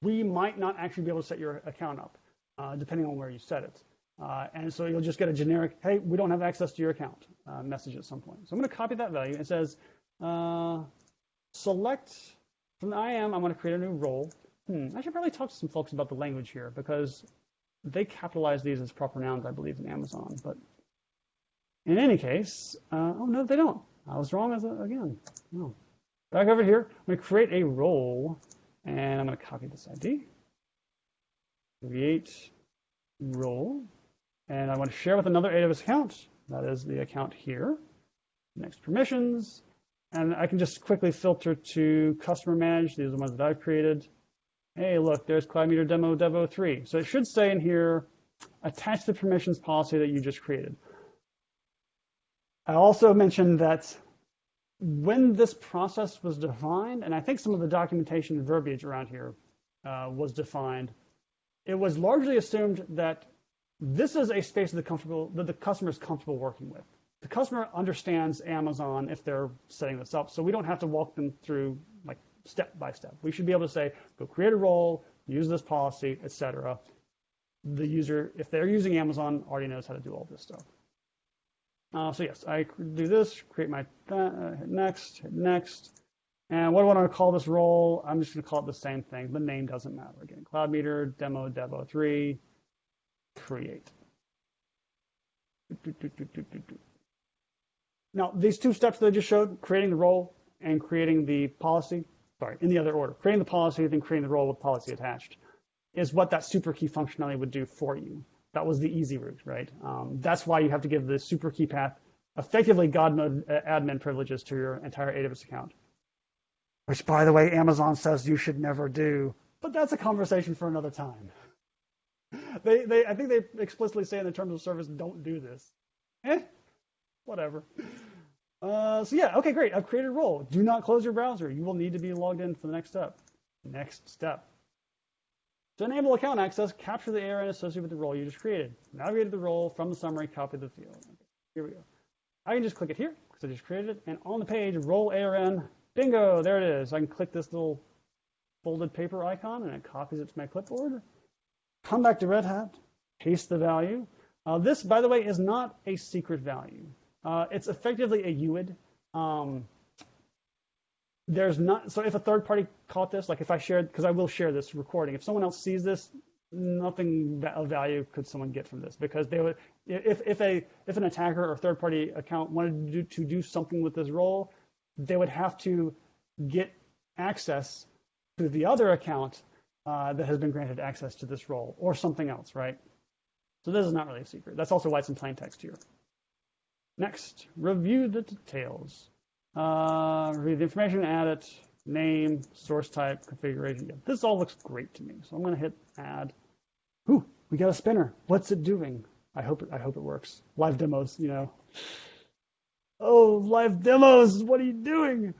we might not actually be able to set your account up, uh, depending on where you set it. Uh, and so you'll just get a generic, hey, we don't have access to your account uh, message at some point. So I'm going to copy that value. It says uh, select from the IAM, I'm going to create a new role. Hmm, I should probably talk to some folks about the language here because they capitalize these as proper nouns, I believe, in Amazon. But in any case, uh, oh no, they don't. I was wrong as a, again. No. Back over here, I'm going to create a role, and I'm going to copy this ID. Create role, and I want to share with another AWS account. That is the account here. Next permissions, and I can just quickly filter to customer manage. These are the ones that I've created. Hey, look, there's Cloud Meter Demo Devo 3. So it should say in here, attach the permissions policy that you just created. I also mentioned that when this process was defined, and I think some of the documentation verbiage around here uh, was defined, it was largely assumed that this is a space that the, comfortable, that the customer is comfortable working with. The customer understands Amazon if they're setting this up, so we don't have to walk them through like step by step. We should be able to say, go create a role, use this policy, etc. The user, if they're using Amazon, already knows how to do all this stuff. Uh, so yes, I do this, create my uh, hit next, hit next. And what do I want to call this role? I'm just going to call it the same thing. The name doesn't matter. Again, Cloud Meter, Demo, Devo 3, create. Now, these two steps that I just showed, creating the role and creating the policy, sorry, in the other order, creating the policy, then creating the role with policy attached, is what that super key functionality would do for you. That was the easy route, right? Um, that's why you have to give the super key path effectively God mode uh, admin privileges to your entire AWS account. Which, by the way, Amazon says you should never do, but that's a conversation for another time. They, they, I think they explicitly say in the terms of service, don't do this. Eh, whatever. Uh, so yeah, okay, great. I've created a role. Do not close your browser. You will need to be logged in for the next step. Next step. To enable account access, capture the ARN associated with the role you just created. Navigate the role from the summary, copy the field. Okay, here we go. I can just click it here because I just created it. And on the page, role ARN, bingo, there it is. I can click this little folded paper icon and it copies it to my clipboard. Come back to Red Hat, paste the value. Uh, this, by the way, is not a secret value. Uh, it's effectively a UID. Um, there's not, so if a third party caught this, like if I shared, because I will share this recording, if someone else sees this, nothing of value could someone get from this because they would, if, if a, if an attacker or third party account wanted to do, to do something with this role, they would have to get access to the other account uh, that has been granted access to this role or something else, right? So this is not really a secret. That's also why it's in plain text here. Next, review the details. Uh, review the information, add it, name, source type, configuration. This all looks great to me. So I'm going to hit add. Ooh, we got a spinner. What's it doing? I hope it, I hope it works. Live demos, you know. Oh, live demos, what are you doing?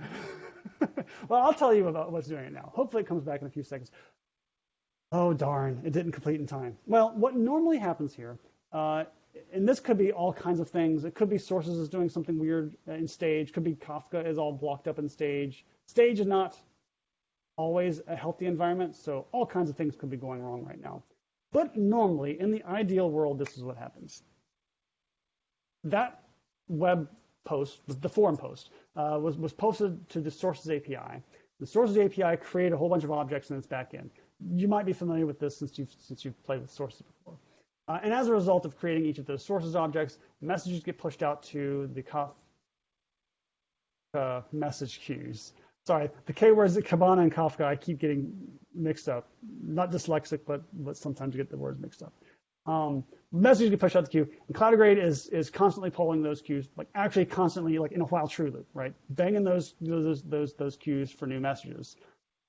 well, I'll tell you about what's doing it now. Hopefully it comes back in a few seconds. Oh, darn, it didn't complete in time. Well, what normally happens here uh, and this could be all kinds of things. It could be sources is doing something weird in stage. Could be Kafka is all blocked up in stage. Stage is not always a healthy environment, so all kinds of things could be going wrong right now. But normally, in the ideal world, this is what happens. That web post, the forum post, uh, was, was posted to the sources API. The sources API created a whole bunch of objects in its backend. You might be familiar with this since you've, since you've played with sources before. Uh, and as a result of creating each of those sources objects, messages get pushed out to the Kafka message queues. Sorry, the K words Kibana and Kafka, I keep getting mixed up. Not dyslexic, but, but sometimes get the words mixed up. Um, messages get pushed out the queue, and Cloudigrade is is constantly polling those queues, like actually constantly, like in a while true loop, right? Banging those those those those queues for new messages.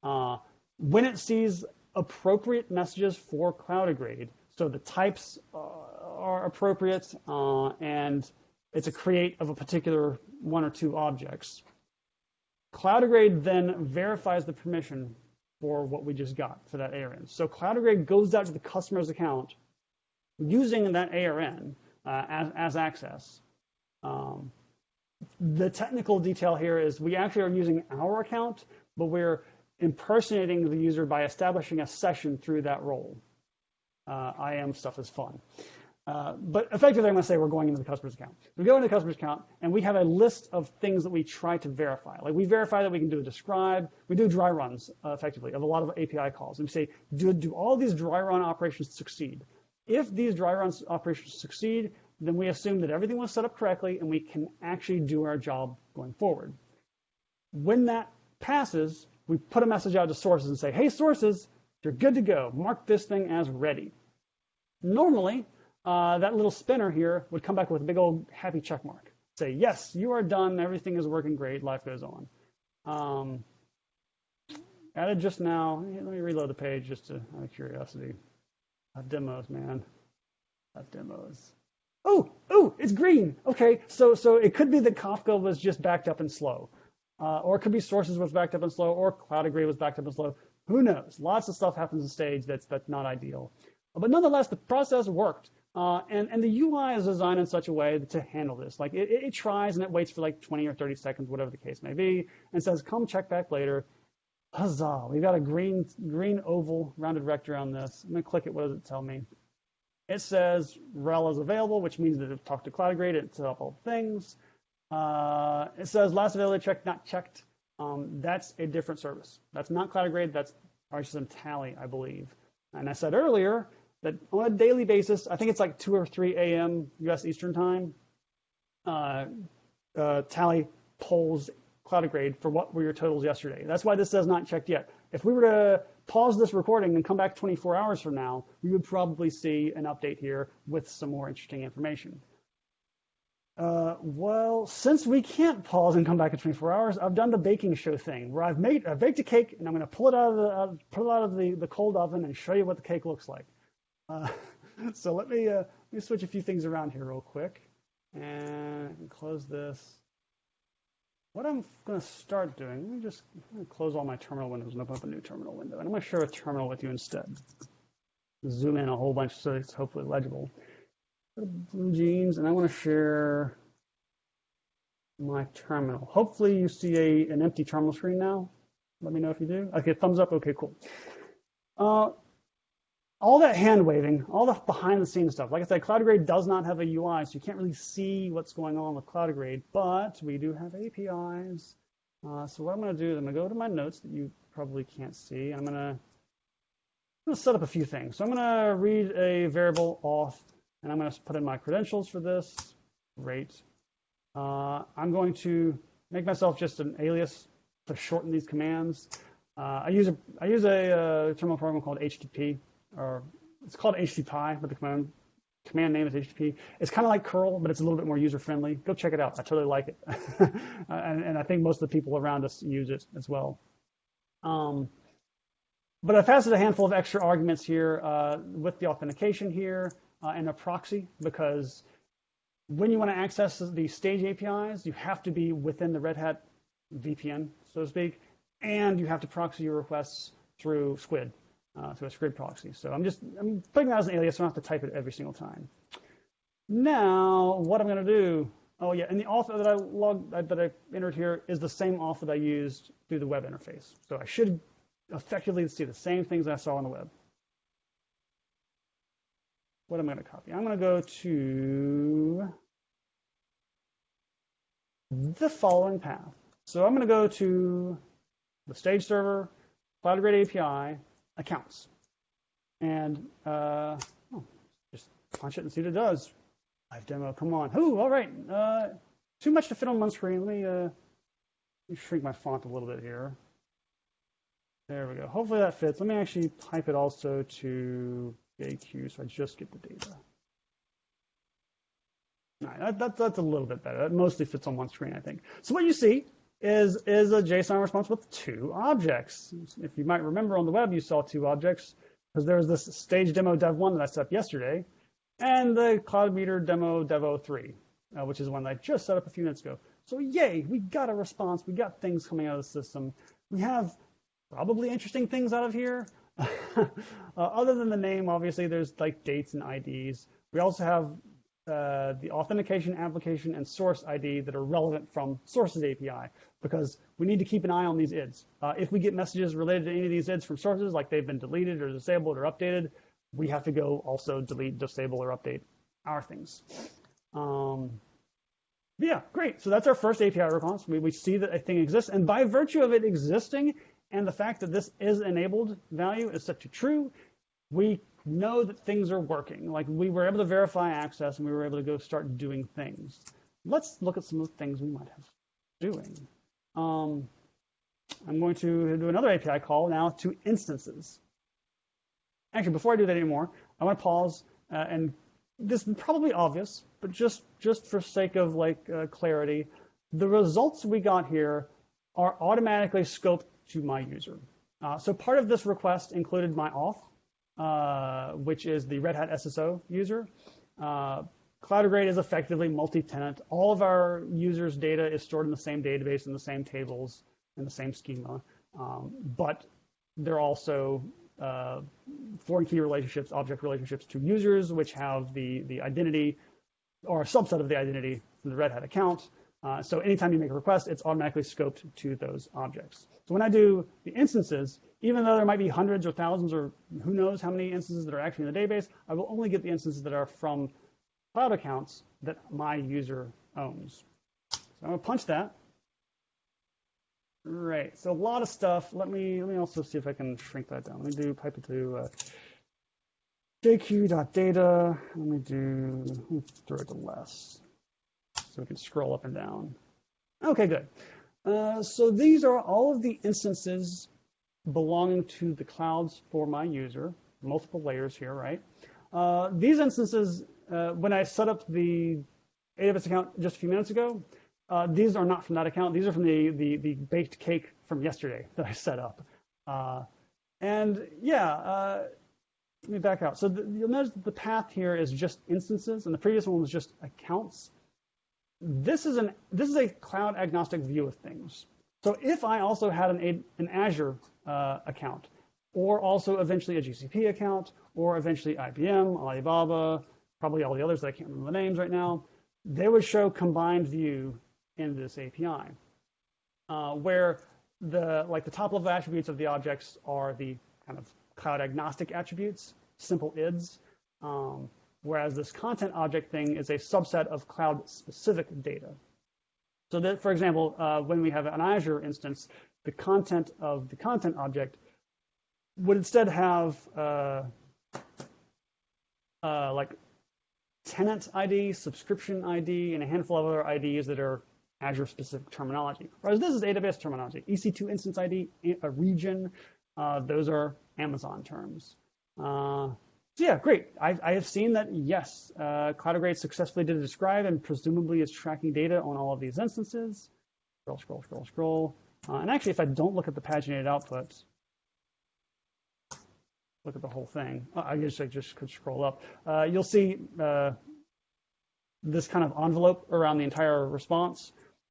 Uh, when it sees appropriate messages for Cloudigrade, so the types uh, are appropriate, uh, and it's a create of a particular one or two objects. Cloudigrade then verifies the permission for what we just got for that ARN. So Cloudigrade goes out to the customer's account using that ARN uh, as, as access. Um, the technical detail here is we actually are using our account, but we're impersonating the user by establishing a session through that role IAM stuff is fun. Uh, but effectively, I'm going to say we're going into the customer's account. We go into the customer's account, and we have a list of things that we try to verify. Like we verify that we can do a describe. We do dry runs, uh, effectively, of a lot of API calls. And we say, do, do all these dry run operations succeed? If these dry run operations succeed, then we assume that everything was set up correctly, and we can actually do our job going forward. When that passes, we put a message out to sources and say, hey, sources, you're good to go. Mark this thing as ready. Normally, uh, that little spinner here would come back with a big old happy check mark. Say, yes, you are done. Everything is working great. Life goes on. Um, added just now. Let me reload the page just to, out of curiosity. Demos, man. Demos. Oh, oh, it's green. Okay, so so it could be that Kafka was just backed up and slow, uh, or it could be sources was backed up and slow, or Cloudigrade was backed up and slow. Who knows? Lots of stuff happens in stage that's that's not ideal, but nonetheless, the process worked. Uh, and, and the UI is designed in such a way to handle this. Like it, it tries and it waits for like 20 or 30 seconds, whatever the case may be, and says, come check back later. Huzzah, we've got a green, green oval rounded rector on this. I'm gonna click it, what does it tell me? It says RHEL is available, which means that it talked to Cloudigrade, it set up all things. Uh, it says last availability check not checked. Um, that's a different service. That's not Cloudigrade, that's RSystem Tally, I believe. And I said earlier, that on a daily basis, I think it's like 2 or 3 a.m. U.S. Eastern Time, uh, uh, Tally polls Cloudigrade for what were your totals yesterday. That's why this says not checked yet. If we were to pause this recording and come back 24 hours from now, we would probably see an update here with some more interesting information. Uh, well, since we can't pause and come back in 24 hours, I've done the baking show thing where I've made, I've baked a cake and I'm going to pull it out of the, uh, pull it out of the, the cold oven and show you what the cake looks like. Uh, so let me, uh, let me switch a few things around here real quick and close this. What I'm going to start doing, let me just close all my terminal windows and open up a new terminal window. And I'm going to share a terminal with you instead. Zoom in a whole bunch so it's hopefully legible. BlueJeans, and I want to share my terminal. Hopefully you see a, an empty terminal screen now. Let me know if you do. Okay, thumbs up. Okay, cool. Uh, all that hand waving, all the behind the scenes stuff. Like I said, Cloudigrade does not have a UI, so you can't really see what's going on with Cloudigrade, but we do have APIs. Uh, so what I'm going to do is I'm going to go to my notes that you probably can't see. I'm going to, I'm going to set up a few things. So I'm going to read a variable auth, and I'm going to put in my credentials for this. Great. Uh, I'm going to make myself just an alias to shorten these commands. Uh, I use a I use a uh, terminal program called HTTP or it's called HTTP, but the command command name is HTTP. It's kind of like curl, but it's a little bit more user friendly. Go check it out. I totally like it, and, and, I think most of the people around us use it as well. Um, but I've passed a handful of extra arguments here uh, with the authentication here uh, and a proxy because when you want to access the stage APIs, you have to be within the Red Hat VPN, so to speak, and you have to proxy your requests through Squid uh, to a script proxy. So I'm just I'm putting that as an alias, so I don't have to type it every single time. Now, what I'm going to do, oh yeah, and the auth that I logged, that I entered here is the same auth that I used through the web interface. So I should effectively see the same things I saw on the web. What am I going to copy? I'm going to go to the following path. So I'm going to go to the stage server, Cloudigrade API, accounts. And uh, oh, just punch it and see what it does. Live demo, come on. Ooh, all right. Uh, too much to fit on one screen. Let me, uh, let me shrink my font a little bit here. There we go. Hopefully that fits. Let me actually type it also to JQ so I just get the data. That, that, that's a little bit better. That mostly fits on one screen, I think. So what you see is, is a JSON response with two objects. If you might remember on the web, you saw two objects because there was this stage demo dev1 that I set up yesterday and the cloud meter demo devo3, uh, which is one that I just set up a few minutes ago. So yay, we got a response. We got things coming out of the system. We have probably interesting things out of here. uh, other than the name, obviously, there's like dates and IDs. We also have uh, the authentication application and source ID that are relevant from sources API because we need to keep an eye on these IDs. Uh, if we get messages related to any of these IDs from sources, like they've been deleted or disabled or updated, we have to go also delete, disable, or update our things. Um, yeah, great. So that's our first API response. We, we see that a thing exists, and by virtue of it existing and the fact that this is enabled value is set to true, we know that things are working. Like we were able to verify access and we were able to go start doing things. Let's look at some of the things we might have doing. Um, I'm going to do another API call now to instances. Actually, before I do that anymore, I want to pause uh, and this is probably obvious, but just just for sake of like uh, clarity, the results we got here are automatically scoped to my user. Uh, so part of this request included my auth, which is the Red Hat SSO user. Uh, Cloudigrade is effectively multi-tenant. All of our users' data is stored in the same database, in the same tables, in the same schema, um, but they're also uh, foreign key relationships, object relationships to users, which have the, the identity or a subset of the identity from the Red Hat account. Uh, so anytime you make a request, it's automatically scoped to those objects. So when I do the instances, even though there might be hundreds or thousands or who knows how many instances that are actually in the database, I will only get the instances that are from cloud accounts that my user owns. So I'm gonna punch that. Right, so a lot of stuff. Let me let me also see if I can shrink that down. Let me do pipe it to uh, jq.data. Let me do let me throw it to less so we can scroll up and down. Okay, good. Uh, so these are all of the instances belonging to the clouds for my user, multiple layers here, right? Uh, these instances, uh, when I set up the AWS account just a few minutes ago, uh, these are not from that account. These are from the, the, the baked cake from yesterday that I set up. Uh, and yeah, uh, let me back out. So the, you'll notice that the path here is just instances, and the previous one was just accounts. This is an this is a cloud agnostic view of things. So if I also had an, an Azure uh, account, or also eventually a GCP account, or eventually IBM, Alibaba, probably all the others that I can't remember the names right now, they would show combined view in this API, uh, where the like the top level attributes of the objects are the kind of cloud agnostic attributes, simple IDs, um, whereas this content object thing is a subset of cloud specific data. So that, for example, uh, when we have an Azure instance, the content of the content object would instead have uh, uh, like tenant ID, subscription ID, and a handful of other IDs that are Azure specific terminology. Whereas this is AWS terminology. EC2 instance ID, a region, uh, those are Amazon terms. So yeah, great. I, I, have seen that, yes, uh, Cloudigrade successfully did describe and presumably is tracking data on all of these instances. Scroll, scroll, scroll, scroll. Uh, and actually, if I don't look at the paginated output, look at the whole thing. Uh, I guess I just could scroll up. Uh, you'll see uh, this kind of envelope around the entire response.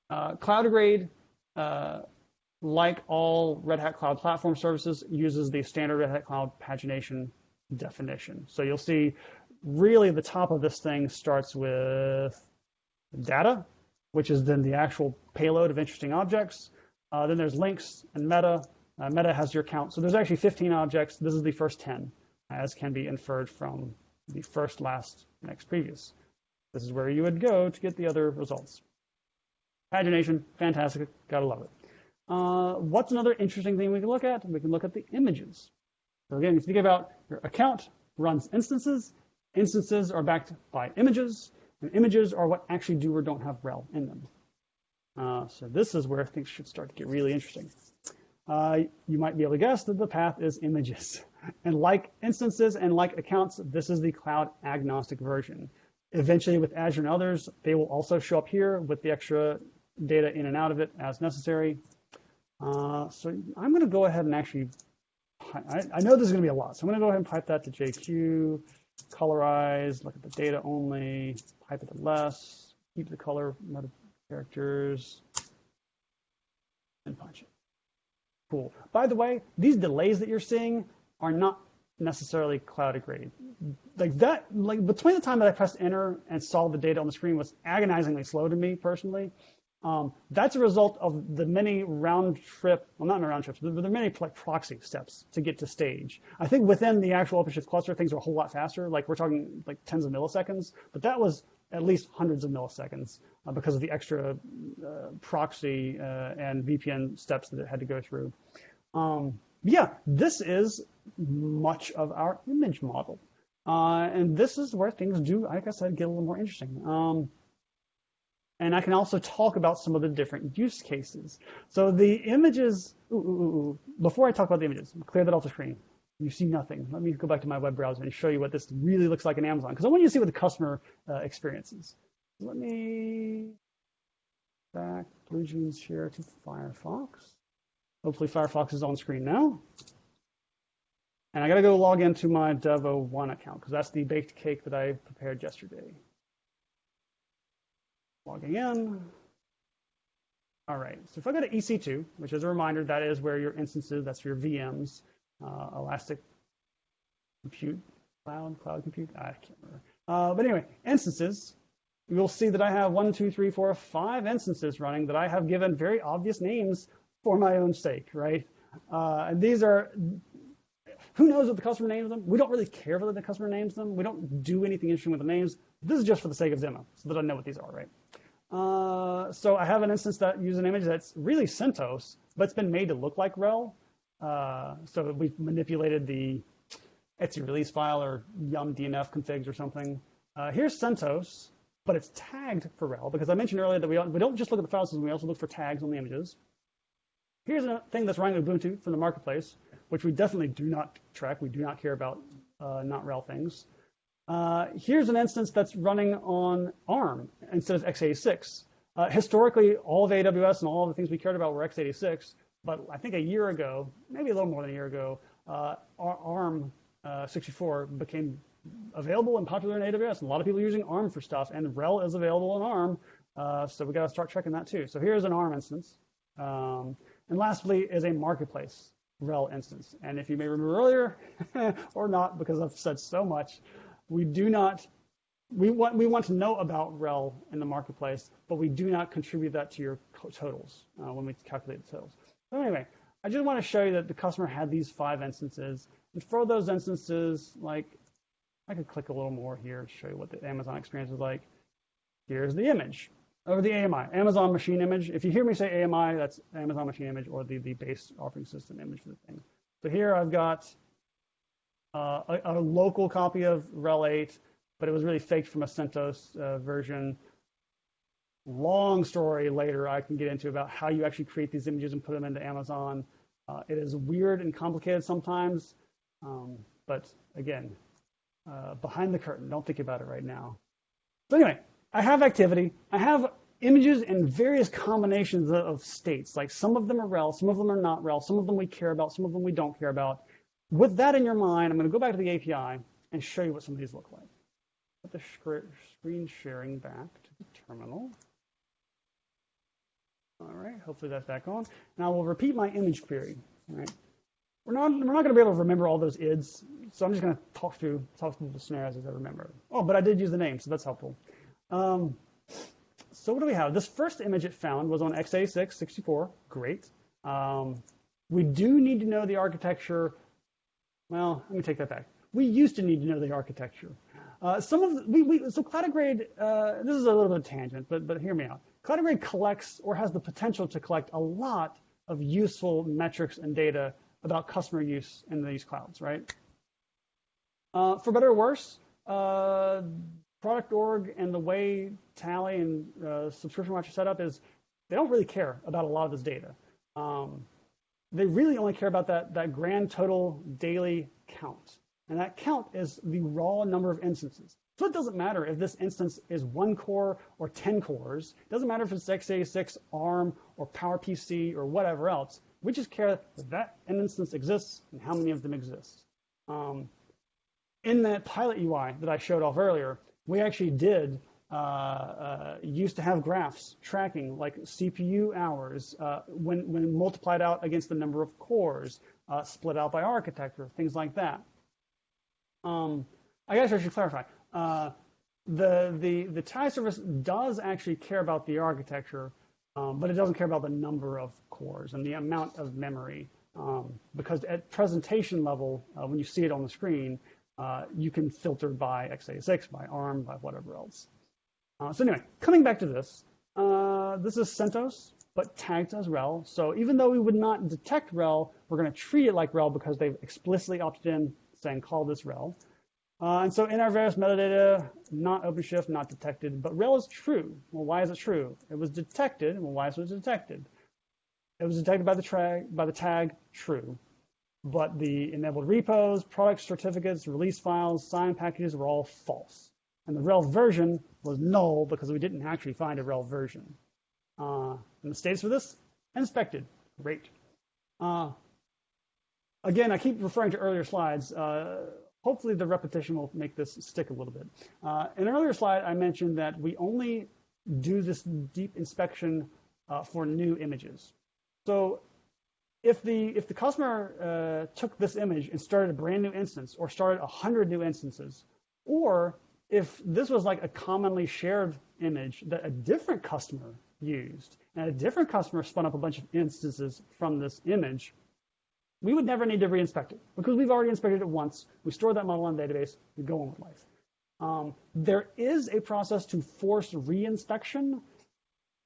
Uh, Cloudigrade, uh, like all Red Hat Cloud Platform services, uses the standard Red Hat Cloud pagination definition. So you'll see really the top of this thing starts with data, which is then the actual payload of interesting objects. Uh, then there's links and meta. Uh, meta has your count. So there's actually 15 objects. This is the first 10, as can be inferred from the first, last, next, previous. This is where you would go to get the other results. Pagination, fantastic, gotta love it. Uh, what's another interesting thing we can look at? We can look at the images. So again, if you think about your account runs instances. Instances are backed by images, and images are what actually do or don't have RHEL in them. Uh, so this is where things should start to get really interesting. Uh, you might be able to guess that the path is images. And like instances and like accounts, this is the cloud agnostic version. Eventually with Azure and others, they will also show up here with the extra data in and out of it as necessary. Uh, so I'm going to go ahead and actually I, I know there's going to be a lot, so I'm going to go ahead and pipe that to JQ, colorize, look at the data only, pipe it to less, keep the color meta characters, and punch it. Cool. By the way, these delays that you're seeing are not necessarily Cloudigrade. Like that, like between the time that I pressed enter and saw the data on the screen was agonizingly slow to me personally. Um, that's a result of the many round trip, well, not round trips, but there are many like proxy steps to get to stage. I think within the actual OpenShift cluster, things are a whole lot faster. Like we're talking like tens of milliseconds, but that was at least hundreds of milliseconds uh, because of the extra uh, proxy uh, and VPN steps that it had to go through. Um, yeah, this is much of our image model. Uh, and this is where things do, like I said, get a little more interesting. Um, and I can also talk about some of the different use cases. So the images, ooh, ooh, ooh, before I talk about the images, clear that off the screen. You see nothing. Let me go back to my web browser and show you what this really looks like in Amazon, because I want you to see what the customer uh, experiences. Let me back BlueJeans share to Firefox. Hopefully Firefox is on screen now. And I got to go log into my Devo1 account because that's the baked cake that I prepared yesterday. Logging in. All right, so if I go to EC2, which is a reminder, that is where your instances, that's your VMs, uh, Elastic Compute, Cloud, Cloud Compute, I can't remember. Uh, but anyway, instances, you'll see that I have one, two, three, four, five instances running that I have given very obvious names for my own sake, right? Uh, and these are, who knows what the customer names them? We don't really care whether the customer names them. We don't do anything interesting with the names. This is just for the sake of demo, so that I know what these are, right? Uh, so I have an instance that uses an image that's really CentOS, but it's been made to look like RHEL. Uh, so we've manipulated the etc release file or yum DNF configs or something. Uh, here's CentOS, but it's tagged for RHEL because I mentioned earlier that we don't, we don't just look at the file system, we also look for tags on the images. Here's a thing that's running Ubuntu from the marketplace, which we definitely do not track. We do not care about uh, not RHEL things. Uh, here's an instance that's running on ARM instead of x86. Uh, historically, all of AWS and all of the things we cared about were x86, but I think a year ago, maybe a little more than a year ago, uh, ARM uh, 64 became available and popular in AWS, and a lot of people are using ARM for stuff, and RHEL is available in ARM, uh, so we got to start checking that too. So here's an ARM instance. Um, and lastly is a marketplace RHEL instance. And if you may remember earlier, or not, because I've said so much, we do not, we want, we want to know about RHEL in the marketplace, but we do not contribute that to your totals uh, when we calculate the totals. So anyway, I just want to show you that the customer had these five instances. And for those instances, like, I could click a little more here to show you what the Amazon experience is like. Here's the image, or the AMI, Amazon machine image. If you hear me say AMI, that's Amazon machine image or the, the base operating system image for the thing. So here I've got uh, a, a, local copy of RHEL 8, but it was really faked from a CentOS uh, version. Long story later I can get into about how you actually create these images and put them into Amazon. Uh, it is weird and complicated sometimes, um, but again, uh, behind the curtain, don't think about it right now. So anyway, I have activity. I have images in various combinations of states. Like some of them are RHEL, some of them are not RHEL, some of them we care about, some of them we don't care about. With that in your mind, I'm going to go back to the API and show you what some of these look like. Put the screen sharing back to the terminal. All right, hopefully that's back on. Now we'll repeat my image query. All right. We're not, we're not going to be able to remember all those ids, so I'm just going to talk through, talk through the scenarios as I remember. Oh, but I did use the name, so that's helpful. Um, so what do we have? This first image it found was on x86 64. Great. Um, we do need to know the architecture well, let me take that back. We used to need to know the architecture. Uh, some of the, we, we so Cloudigrade. Uh, this is a little bit of a tangent, but but hear me out. Cloudigrade collects or has the potential to collect a lot of useful metrics and data about customer use in these clouds, right? Uh, for better or worse, uh, product org and the way Tally and uh, Subscription Watch are set up is they don't really care about a lot of this data. Um, they really only care about that, that grand total daily count. And that count is the raw number of instances. So it doesn't matter if this instance is one core or 10 cores. It doesn't matter if it's x86, ARM, or PowerPC, or whatever else. We just care that that instance exists and how many of them exist. Um, in that pilot UI that I showed off earlier, we actually did uh, uh, used to have graphs tracking like CPU hours uh, when, when multiplied out against the number of cores, uh, split out by architecture, things like that. Um, I guess I should clarify. Uh, the, the, the TIE service does actually care about the architecture, um, but it doesn't care about the number of cores and the amount of memory. Um, because at presentation level, when you see it on the screen, you can filter by x86, by ARM, by whatever else. Uh, so anyway, coming back to this, uh, this is CentOS, but tagged as RHEL. So even though we would not detect RHEL, we're going to treat it like RHEL because they've explicitly opted in saying call this RHEL. Uh, and so in our various metadata, not OpenShift, not detected, but RHEL is true. Well, why is it true? It was detected. Well, why is it detected? It was detected by the, by the tag true. but the enabled repos, product certificates, release files, signed packages were all false. And the RHEL version was null because we didn't actually find a RHEL version. Uh, and the status for this, inspected, great. Uh, again, I keep referring to earlier slides. Uh, hopefully the repetition will make this stick a little bit. Uh, in an earlier slide, I mentioned that we only do this deep inspection uh, for new images. So if the if the customer uh, took this image and started a brand new instance or started 100 new instances, or if this was like a commonly shared image that a different customer used and a different customer spun up a bunch of instances from this image, we would never need to reinspect it because we've already inspected it once. We store that model in the database. We go on with life. Um, there is a process to force reinspection,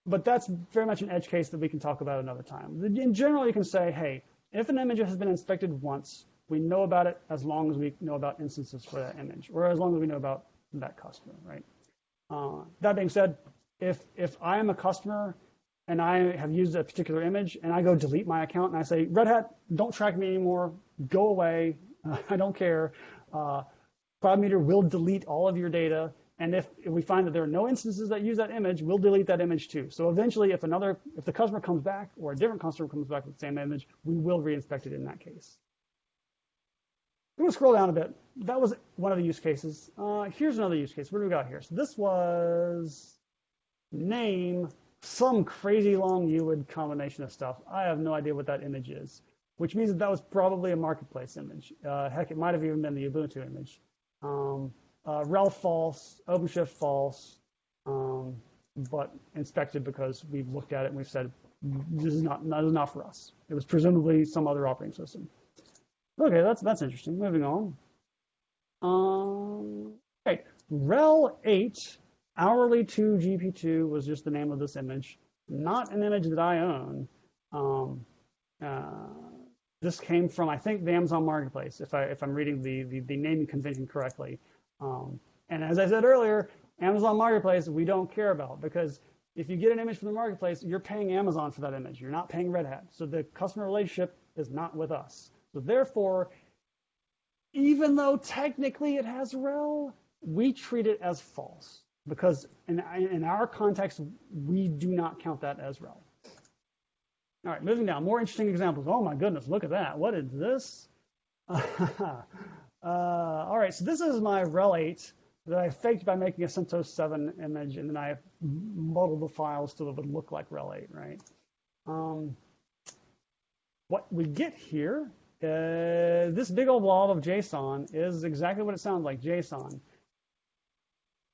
but that's very much an edge case that we can talk about another time. In general, you can say, hey, if an image has been inspected once, we know about it as long as we know about instances for that image, or as long as we know about that customer, right? Uh, that being said, if if I am a customer and I have used a particular image and I go delete my account and I say, Red Hat, don't track me anymore, go away, I don't care. Uh, CloudMeter will delete all of your data. And if, if, we find that there are no instances that use that image, we'll delete that image too. So eventually, if another, if the customer comes back or a different customer comes back with the same image, we will reinspect it in that case. I'm gonna scroll down a bit. That was one of the use cases. Uh, here's another use case. What do we got here? So this was name some crazy long UID combination of stuff. I have no idea what that image is, which means that that was probably a marketplace image. Uh, heck, it might have even been the Ubuntu image. Um, uh, RHEL false, OpenShift false, um, but inspected because we've looked at it and we've said this is not, this is not for us. It was presumably some other operating system. Okay, that's that's interesting. Moving on. Um, okay, RHEL 8 hourly 2 GP2 was just the name of this image, not an image that I own. Um, uh, this came from, I think, the Amazon Marketplace, if, I, if I'm reading the, the, the naming convention correctly. Um, and as I said earlier, Amazon Marketplace, we don't care about because if you get an image from the Marketplace, you're paying Amazon for that image. You're not paying Red Hat. So the customer relationship is not with us. So therefore, even though technically it has RHEL, we treat it as false because in, in our context, we do not count that as RHEL. All right, moving down, more interesting examples. Oh my goodness, look at that. What is this? uh, all right, so this is my RHEL 8 that I faked by making a CentOS 7 image, and then I modeled the files so it would look like RHEL 8, right? Um, what we get here, uh, this big old blob of JSON is exactly what it sounds like, JSON.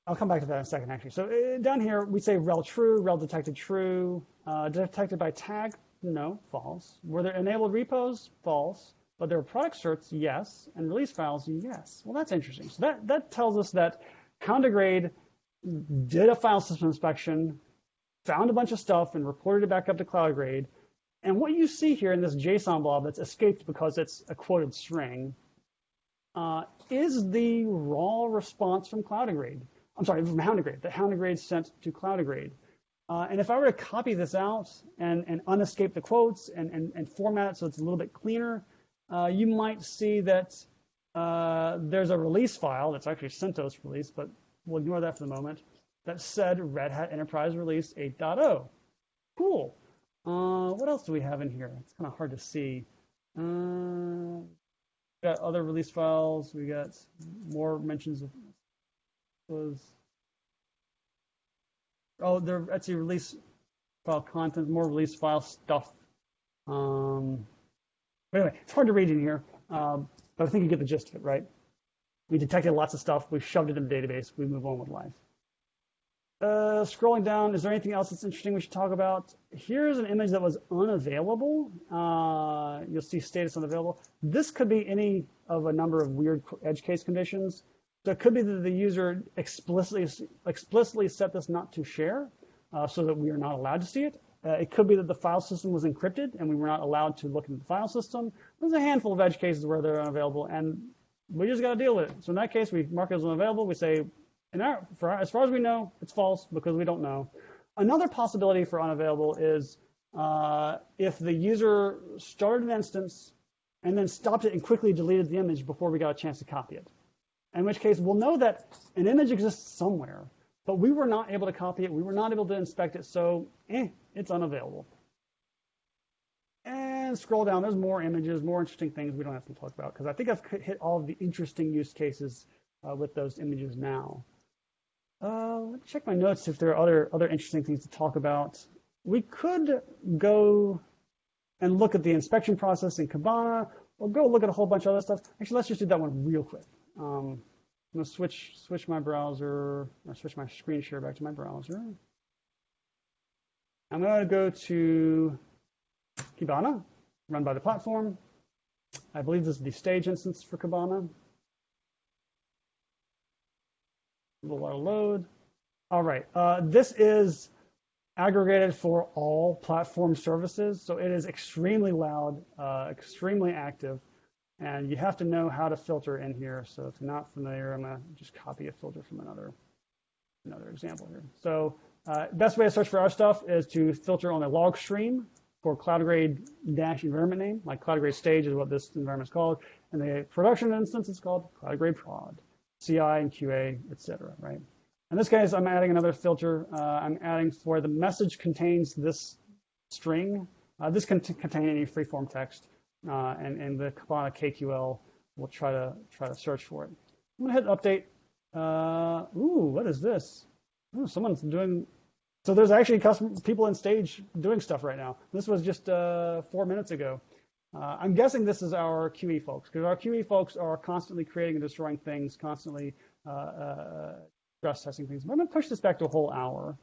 I'll come back to that in a second, actually. So uh, down here, we say RHEL true, RHEL detected true, uh, detected by tag, no, false. Were there enabled repos? False. But there were product certs? Yes. And release files? Yes. Well, that's interesting. So that, that tells us that Houndigrade did a file system inspection, found a bunch of stuff, and reported it back up to Cloudigrade. And what you see here in this JSON blob that's escaped because it's a quoted string uh, is the raw response from Cloudigrade. I'm sorry, from Houndigrade, that Houndigrade sent to Cloudigrade. Uh, and if I were to copy this out and, and unescape the quotes and, and, and format it so it's a little bit cleaner, uh, you might see that uh, there's a release file that's actually CentOS release, but we'll ignore that for the moment, that said Red Hat Enterprise Release 8.0. Cool. Uh, what else do we have in here? It's kind of hard to see. Uh, got other release files. We got more mentions of was oh, there etc release file content, more release file stuff. Um, anyway, it's hard to read in here, um, but I think you get the gist of it, right? We detected lots of stuff. We shoved it in the database. We move on with life. Uh, scrolling down, is there anything else that's interesting we should talk about? Here's an image that was unavailable. Uh, you'll see status unavailable. This could be any of a number of weird edge case conditions. So it could be that the user explicitly explicitly set this not to share, uh, so that we are not allowed to see it. Uh, it could be that the file system was encrypted and we were not allowed to look into the file system. There's a handful of edge cases where they're unavailable, and we just got to deal with it. So in that case, we mark it as unavailable. We say, our, for, as far as we know, it's false because we don't know. Another possibility for unavailable is uh, if the user started an instance and then stopped it and quickly deleted the image before we got a chance to copy it. In which case, we'll know that an image exists somewhere, but we were not able to copy it. We were not able to inspect it, so eh, it's unavailable. And scroll down, there's more images, more interesting things we don't have to talk about, because I think I've hit all of the interesting use cases uh, with those images now. Uh, let's check my notes if there are other, other interesting things to talk about. We could go and look at the inspection process in Kibana, or go look at a whole bunch of other stuff. Actually, let's just do that one real quick. Um, I'm gonna switch switch my browser or switch my screen share back to my browser. I'm gonna go to Kibana, run by the platform. I believe this is the stage instance for Kibana. A little load. All right, uh, this is aggregated for all platform services, so it is extremely loud, uh, extremely active. And you have to know how to filter in here. So if you're not familiar, I'm gonna just copy a filter from another, another example here. So uh, best way to search for our stuff is to filter on a log stream for Cloudigrade dash environment name, like Cloudigrade stage is what this environment is called. And the production instance is called Cloudigrade prod, CI and QA, et cetera, right? In this case, I'm adding another filter. Uh, I'm adding for the message contains this string. Uh, this can contain any freeform text uh, and, and the Kibana KQL will try to try to search for it. I'm gonna hit update. Uh, ooh, what is this? Ooh, someone's doing. So there's actually custom people in stage doing stuff right now. This was just uh, four minutes ago. Uh, I'm guessing this is our QE folks because our QE folks are constantly creating and destroying things, constantly uh, uh, stress testing things. But I'm gonna push this back to a whole hour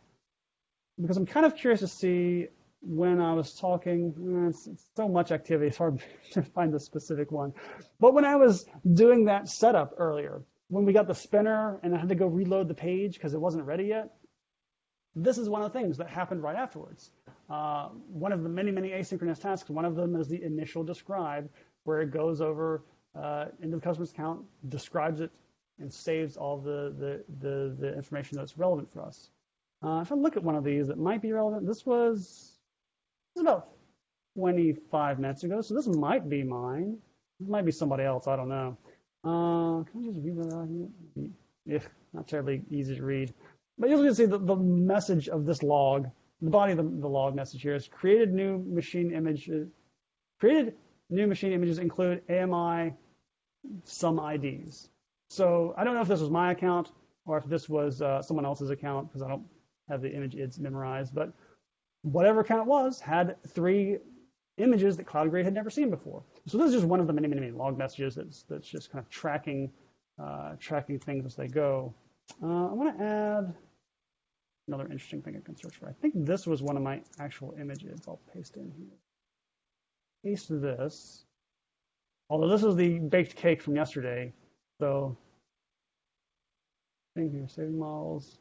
because I'm kind of curious to see when I was talking, eh, it's, it's so much activity, it's hard to find the specific one. But when I was doing that setup earlier, when we got the spinner and I had to go reload the page because it wasn't ready yet, this is one of the things that happened right afterwards. Uh, one of the many, many asynchronous tasks, one of them is the initial describe, where it goes over uh, into the customer's account, describes it, and saves all the, the, the, the information that's relevant for us. Uh, if I look at one of these that might be relevant, this was it's about 25 minutes ago, so this might be mine. It might be somebody else, I don't know. Uh, can I just read that out here? Yeah, not terribly easy to read. But you'll see the, the message of this log, the body of the, the log message here is created new machine images, created new machine images include AMI some IDs. So I don't know if this was my account or if this was uh, someone else's account because I don't have the image ids memorized, but whatever account it was had three images that Cloudigrade had never seen before. So this is just one of the many, many, many log messages that's, that's just kind of tracking, uh, tracking things as they go. Uh, I want to add another interesting thing I can search for. I think this was one of my actual images. I'll paste in here. Paste this. Although this is the baked cake from yesterday, so thing here, saving models.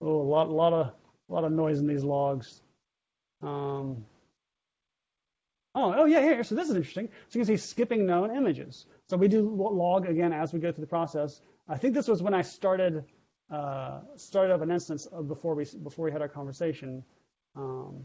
Oh, a lot, a lot of, a lot of noise in these logs. Um, oh, oh yeah, here. So this is interesting. So you can see skipping known images. So we do log again as we go through the process. I think this was when I started uh, started up an instance before we before we had our conversation, um,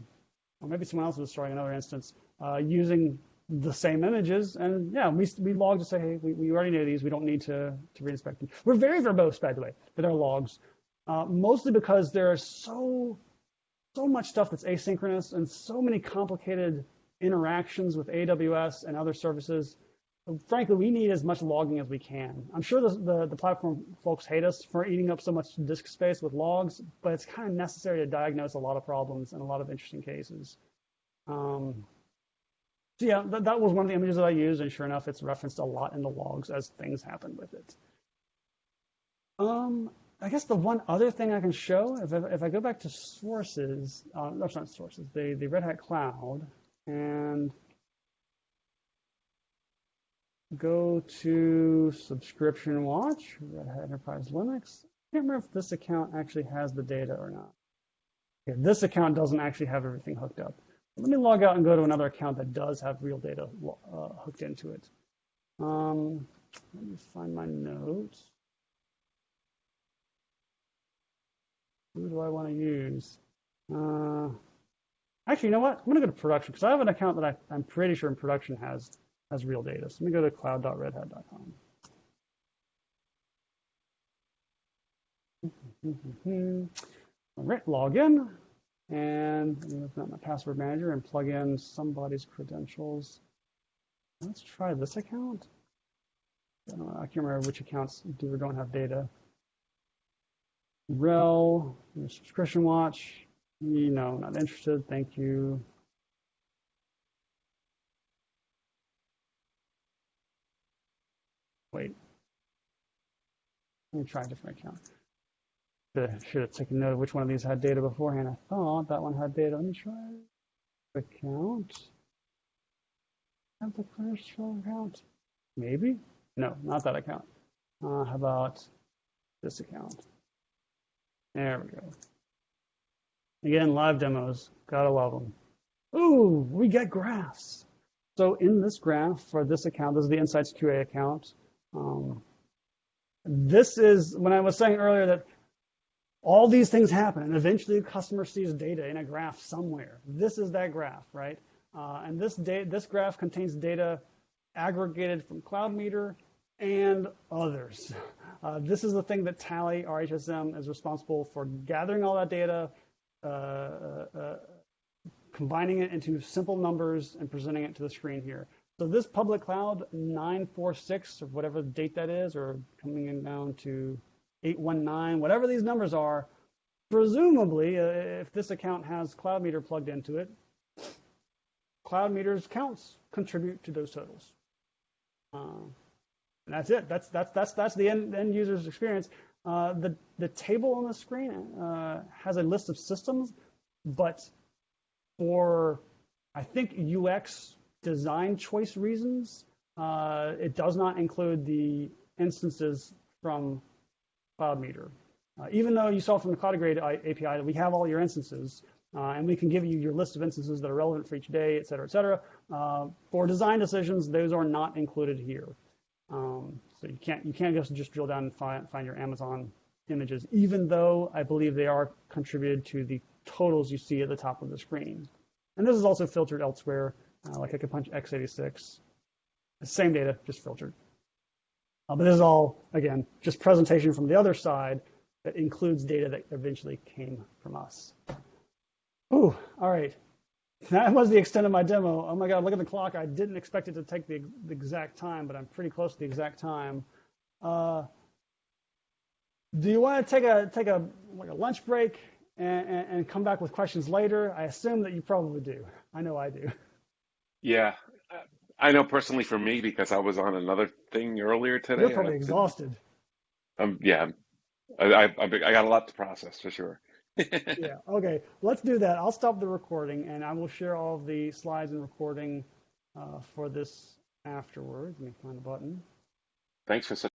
or maybe someone else was starting another instance uh, using the same images. And yeah, we we log to say, hey, we, we already know these. We don't need to to reinspect them. We're very verbose, by the way, with our logs, uh, mostly because they're so so much stuff that's asynchronous and so many complicated interactions with AWS and other services. Frankly, we need as much logging as we can. I'm sure the, the, the, platform folks hate us for eating up so much disk space with logs, but it's kind of necessary to diagnose a lot of problems and a lot of interesting cases. Um, so yeah, that, that was one of the images that I used, and sure enough, it's referenced a lot in the logs as things happen with it. Um, I guess the one other thing I can show, if I, if I go back to sources, uh, that's not sources, the, the Red Hat Cloud, and go to Subscription Watch, Red Hat Enterprise Linux. I can't remember if this account actually has the data or not. Okay, this account doesn't actually have everything hooked up. Let me log out and go to another account that does have real data uh, hooked into it. Um, let me find my notes. Who do I want to use? Uh, actually, you know what? I'm going to go to production because I have an account that I, am pretty sure in production has as real data. So let me go to cloud.redhat.com. All right, log in and open up my password manager and plug in somebody's credentials. Let's try this account. I, know, I can't remember which accounts do or don't have data. RHEL, subscription watch. You know, not interested. Thank you. Wait. Let me try a different account. Should have taken note of which one of these had data beforehand. I thought that one had data. Let me try account. Have the first account? Maybe? No, not that account. Uh, how about this account? There we go. Again, live demos. Gotta love them. Ooh, we get graphs. So in this graph for this account, this is the Insights QA account. Um, this is when I was saying earlier that all these things happen and eventually the customer sees data in a graph somewhere. This is that graph, right? Uh, and this, this graph contains data aggregated from Cloud Meter and others. Uh, this is the thing that Tally, our HSM, is responsible for gathering all that data, uh, uh, uh, combining it into simple numbers and presenting it to the screen here. So this public cloud 946 or whatever date that is, or coming in down to 819, whatever these numbers are, presumably, uh, if this account has cloud meter plugged into it, cloud meters counts contribute to those totals. Uh, and that's it. That's that's that's that's the end, end user's experience. Uh, the the table on the screen uh, has a list of systems, but for I think UX design choice reasons, uh, it does not include the instances from CloudMeter. Uh, even though you saw from the Cloudigrade API that we have all your instances, uh, and we can give you your list of instances that are relevant for each day, et cetera, et cetera. Uh, for design decisions, those are not included here. Um, so you can't you can't just just drill down and find find your Amazon images, even though I believe they are contributed to the totals you see at the top of the screen. And this is also filtered elsewhere, uh, like I could punch x86, the same data, just filtered. Uh, but this is all, again, just presentation from the other side that includes data that eventually came from us. Ooh, all right. That was the extent of my demo. Oh my God, look at the clock. I didn't expect it to take the, the exact time, but I'm pretty close to the exact time. Uh, do you want to take a take a like a lunch break and, and, and come back with questions later? I assume that you probably do. I know I do. Yeah, I know personally for me because I was on another thing earlier today. You're probably I- exhausted. Um, yeah, I, I, I I got a lot to process for sure. yeah. Okay. Let's do that. I'll stop the recording and I will share all of the slides and recording uh, for this afterwards. Let me find the button. Thanks for such